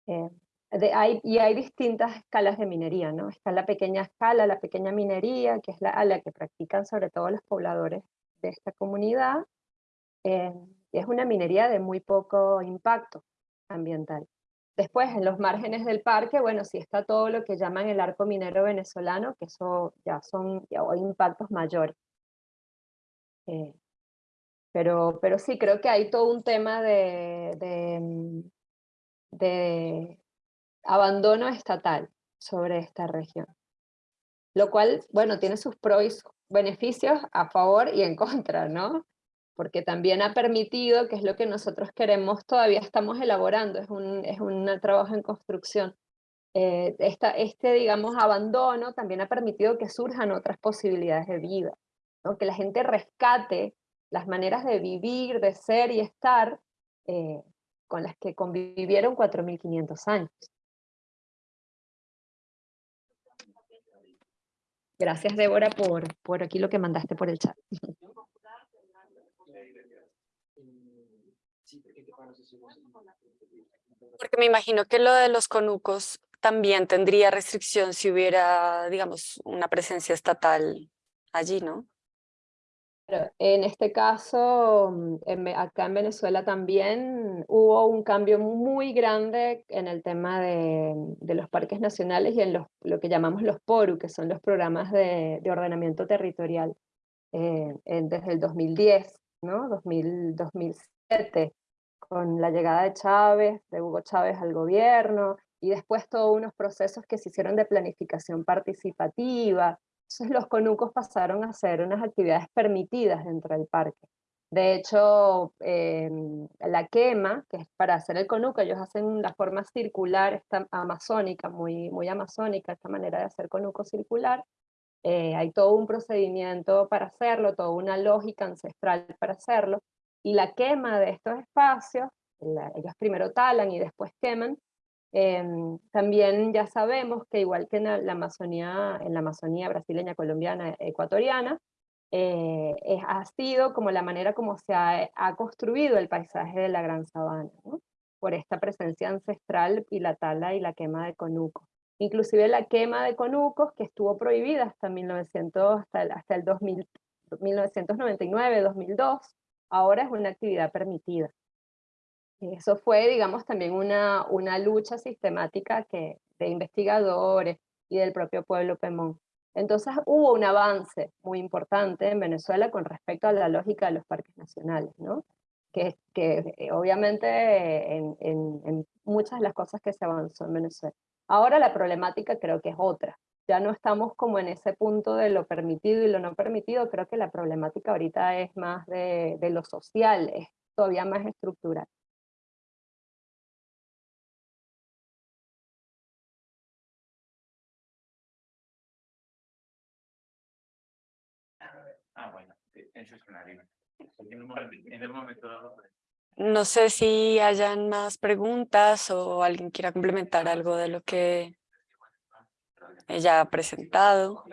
Eh, de, hay, y hay distintas escalas de minería, ¿no? Está la pequeña escala, la pequeña minería, que es la, a la que practican sobre todo los pobladores de esta comunidad, eh, es una minería de muy poco impacto ambiental. Después, en los márgenes del parque, bueno, sí está todo lo que llaman el arco minero venezolano, que eso ya son ya, impactos mayores. Eh, pero, pero sí, creo que hay todo un tema de, de, de abandono estatal sobre esta región. Lo cual, bueno, tiene sus pros y beneficios a favor y en contra, ¿no? Porque también ha permitido, que es lo que nosotros queremos, todavía estamos elaborando, es un, es un trabajo en construcción. Eh, esta, este, digamos, abandono también ha permitido que surjan otras posibilidades de vida, ¿no? que la gente rescate las maneras de vivir, de ser y estar eh, con las que convivieron 4.500 años. Gracias, Débora, por, por aquí lo que mandaste por el chat. Porque me imagino que lo de los conucos también tendría restricción si hubiera, digamos, una presencia estatal allí, ¿no? En este caso, mm, acá en Venezuela también hubo un cambio muy grande en el tema de, los parques nacionales y en lo que llamamos los PORU, que son los programas de, ordenamiento territorial, eh, desde el 2010, ¿no? 2007, con la llegada de Chávez, de Hugo Chávez al gobierno, y después todos unos procesos que se hicieron de planificación participativa, entonces los conucos pasaron a ser unas actividades permitidas dentro del parque. De hecho, em, la quema, que es para hacer el conuco, ellos hacen la forma circular, esta amazónica, muy, muy amazónica, esta manera de hacer conuco circular. Eh, hay todo un procedimiento para hacerlo, toda una lógica ancestral para hacerlo. Y la quema de estos espacios, ellos primero talan y después queman, Em, también ya sabemos que igual que en la Amazonía, en la Amazonía brasileña, colombiana, ecuatoriana, eh, ha sido como la manera como se ha, construido el paisaje de la Gran Sabana, por esta presencia ancestral y la tala y la quema de conucos. Inclusive la quema de conucos, que estuvo prohibida hasta, 1900, hasta el, hasta el 2000, 1999-2002, ahora es una actividad permitida. Eso fue, digamos, también una, una lucha sistemática que, de investigadores y del propio pueblo Pemón. Entonces hubo un avance muy importante en Venezuela con respecto a la lógica de los parques nacionales, ¿no? que, que eh, obviamente en, en, en, muchas de las cosas que se avanzó en Venezuela. Ahora la problemática creo que es otra. Ya no estamos como en ese punto de lo permitido y lo no permitido, creo que la problemática ahorita es más de, de lo social, es todavía más estructural. Ah, bueno, eso es una No sé si hayan más preguntas o alguien quiera complementar algo de lo que ella ha presentado.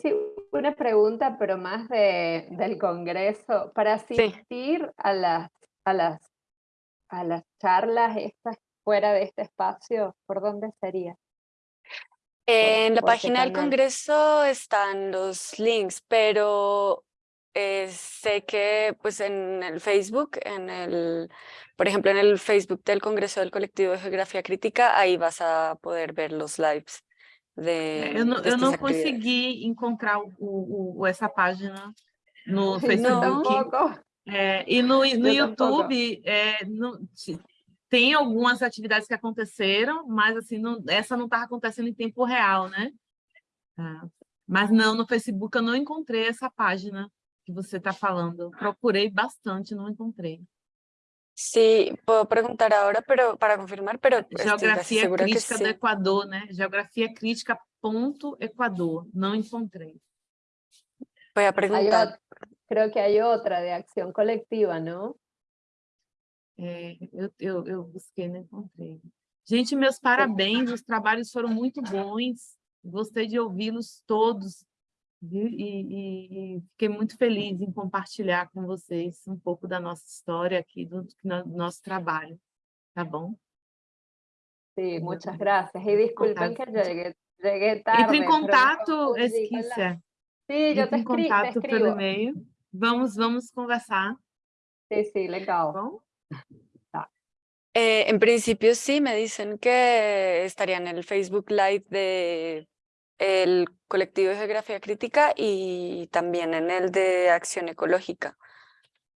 Sí, una pregunta, pero más de, del Congreso. Para asistir a, las, a, las, a las charlas estas fuera de este espacio, ¿por dónde sería? En la página del Congreso están los links, pero eh, sé que pues en el Facebook, en el, por ejemplo en el Facebook del Congreso del Colectivo de Geografía Crítica, ahí vas a poder ver los lives. De, eu não, eu não consegui encontrar o, o, essa página no Facebook. É, e no, no YouTube é, no, tem algumas atividades que aconteceram, mas assim, não, essa não estava acontecendo em tempo real, né? Ah, mas não, no Facebook eu não encontrei essa página que você está falando. procurei bastante, não encontrei. Sí, puedo preguntar ahora, pero para confirmar, pero Geografia crítica do Equador, né? Geografia crítica ponto Equador, não encontrei. Voy a Hay preguntar. ot- creo que hay otra de acción colectiva, ¿no? É, eu, eu, eu busquei, não encontrei. Gente, meus parabéns, os trabalhos foram muito bons, gostei de ouvi-los todos? E, e- e fiquei muito feliz em compartilhar com vocês um pouco da nossa história aqui, do, do nosso trabalho, tá bom? Sí, muchas gracias. Y disculpen que Contato. llegué, llegué tarde. Entre em contato, Esquícia, Sí, yo te, entre em escri- te contato pelo e-mail, vamos, vamos conversar, Sí, sí, tá legal. bom? Eh, en principio sí, me dicen que estaría en el Facebook Live de el colectivo de geografía crítica y también en el de acción ecológica.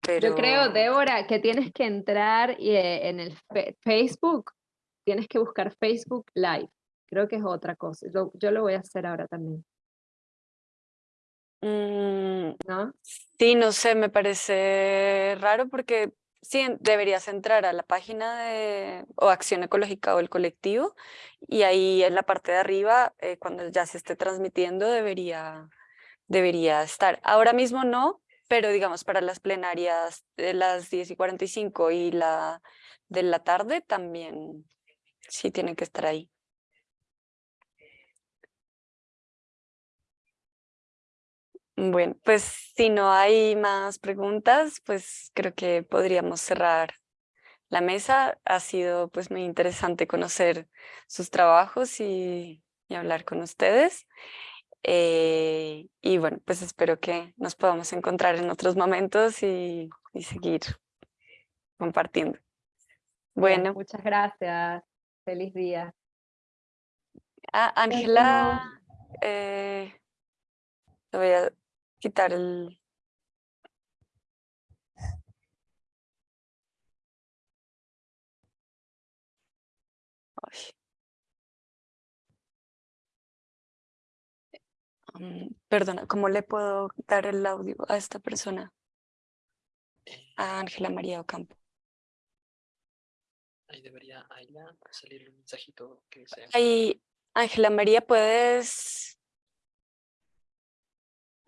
Pero Yo creo, Débora, que tienes que entrar y, eh, en el Facebook, tienes que buscar Facebook Live. Creo que es otra cosa. Yo lo voy a hacer ahora también, mm, ¿no? sí, no sé, me parece raro porque sí deberías entrar a la página de o acción ecológica o el colectivo y ahí en la parte de arriba, eh, cuando ya se esté transmitiendo, debería, debería estar. Ahora mismo no, pero digamos para las plenarias de las 10 y 45 y la de la tarde también sí tiene que estar ahí. Bueno, pues si no hay más preguntas, pues creo que podríamos cerrar la mesa. Ha sido pues muy interesante conocer sus trabajos y, y hablar con ustedes. Eh, y bueno, pues espero que nos podamos encontrar en otros momentos y, y seguir compartiendo. Bueno, Muchas gracias. Feliz día. ah, Ángela, eh, te voy a quitar el... Mm, Perdona, ¿cómo le puedo dar el audio a esta persona? A Ángela María Ocampo. Ahí debería ahí salir un mensajito que dice. Ahí, Ángela María, puedes...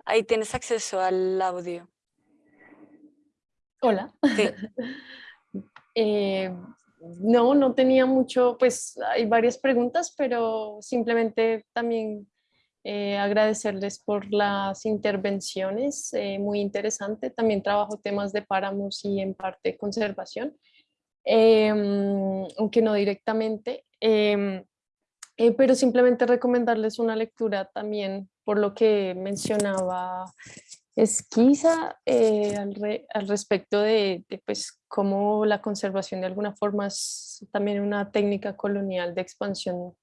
Ahí tienes acceso al audio. Hola. Sí. Eh, no, no tenía mucho, pues hay varias preguntas, pero simplemente también eh, agradecerles por las intervenciones, eh, muy interesante. También trabajo temas de páramos y en parte conservación, em, aunque no directamente. em, pero simplemente recomendarles una lectura también por lo que mencionaba Esquiza eh, al, re- al respecto de, de, pues, cómo la conservación de alguna forma es también una técnica colonial de expansión,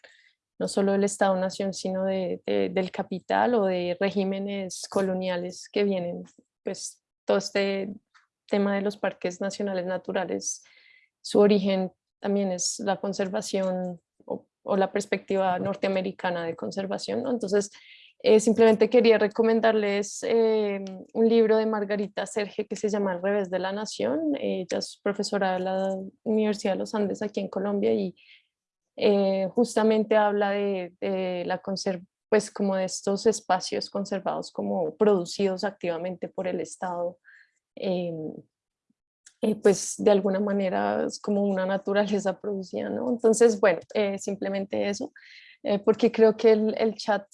no solo del Estado-Nación, sino de, de- del capital o de regímenes coloniales que vienen, pues todo este tema de los parques nacionales naturales, su origen también es la conservación o, o la perspectiva norteamericana de conservación, ¿no? Entonces, eh, simplemente quería recomendarles eh, un libro de Margarita Serge que se llama Al revés de la nación. Ella es profesora de la Universidad de los Andes aquí en Colombia y eh, justamente habla de, de la pues como de estos espacios conservados como producidos activamente por el Estado, eh, pues de alguna manera es como una naturaleza producida, ¿no? Entonces, bueno, simplemente eso eh, porque creo que el, el chat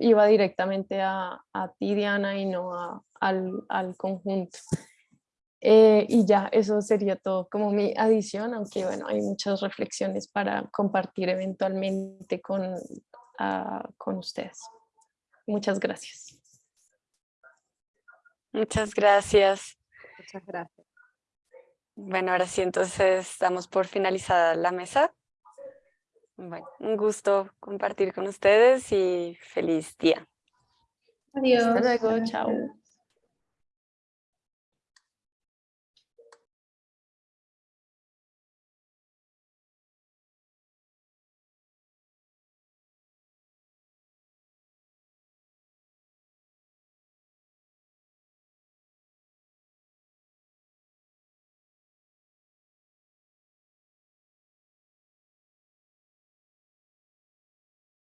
iba directamente a, a ti, Diana, y no a- al, al conjunto. Eh, y ya, eso sería todo como mi adición, aunque bueno, hay muchas reflexiones para compartir eventualmente con, ah, con ustedes. Muchas gracias. Muchas gracias. Muchas gracias. Bueno, ahora sí, entonces damos por finalizada la mesa. Bueno, un gusto compartir con ustedes y feliz día. Adiós. Hasta luego, chao.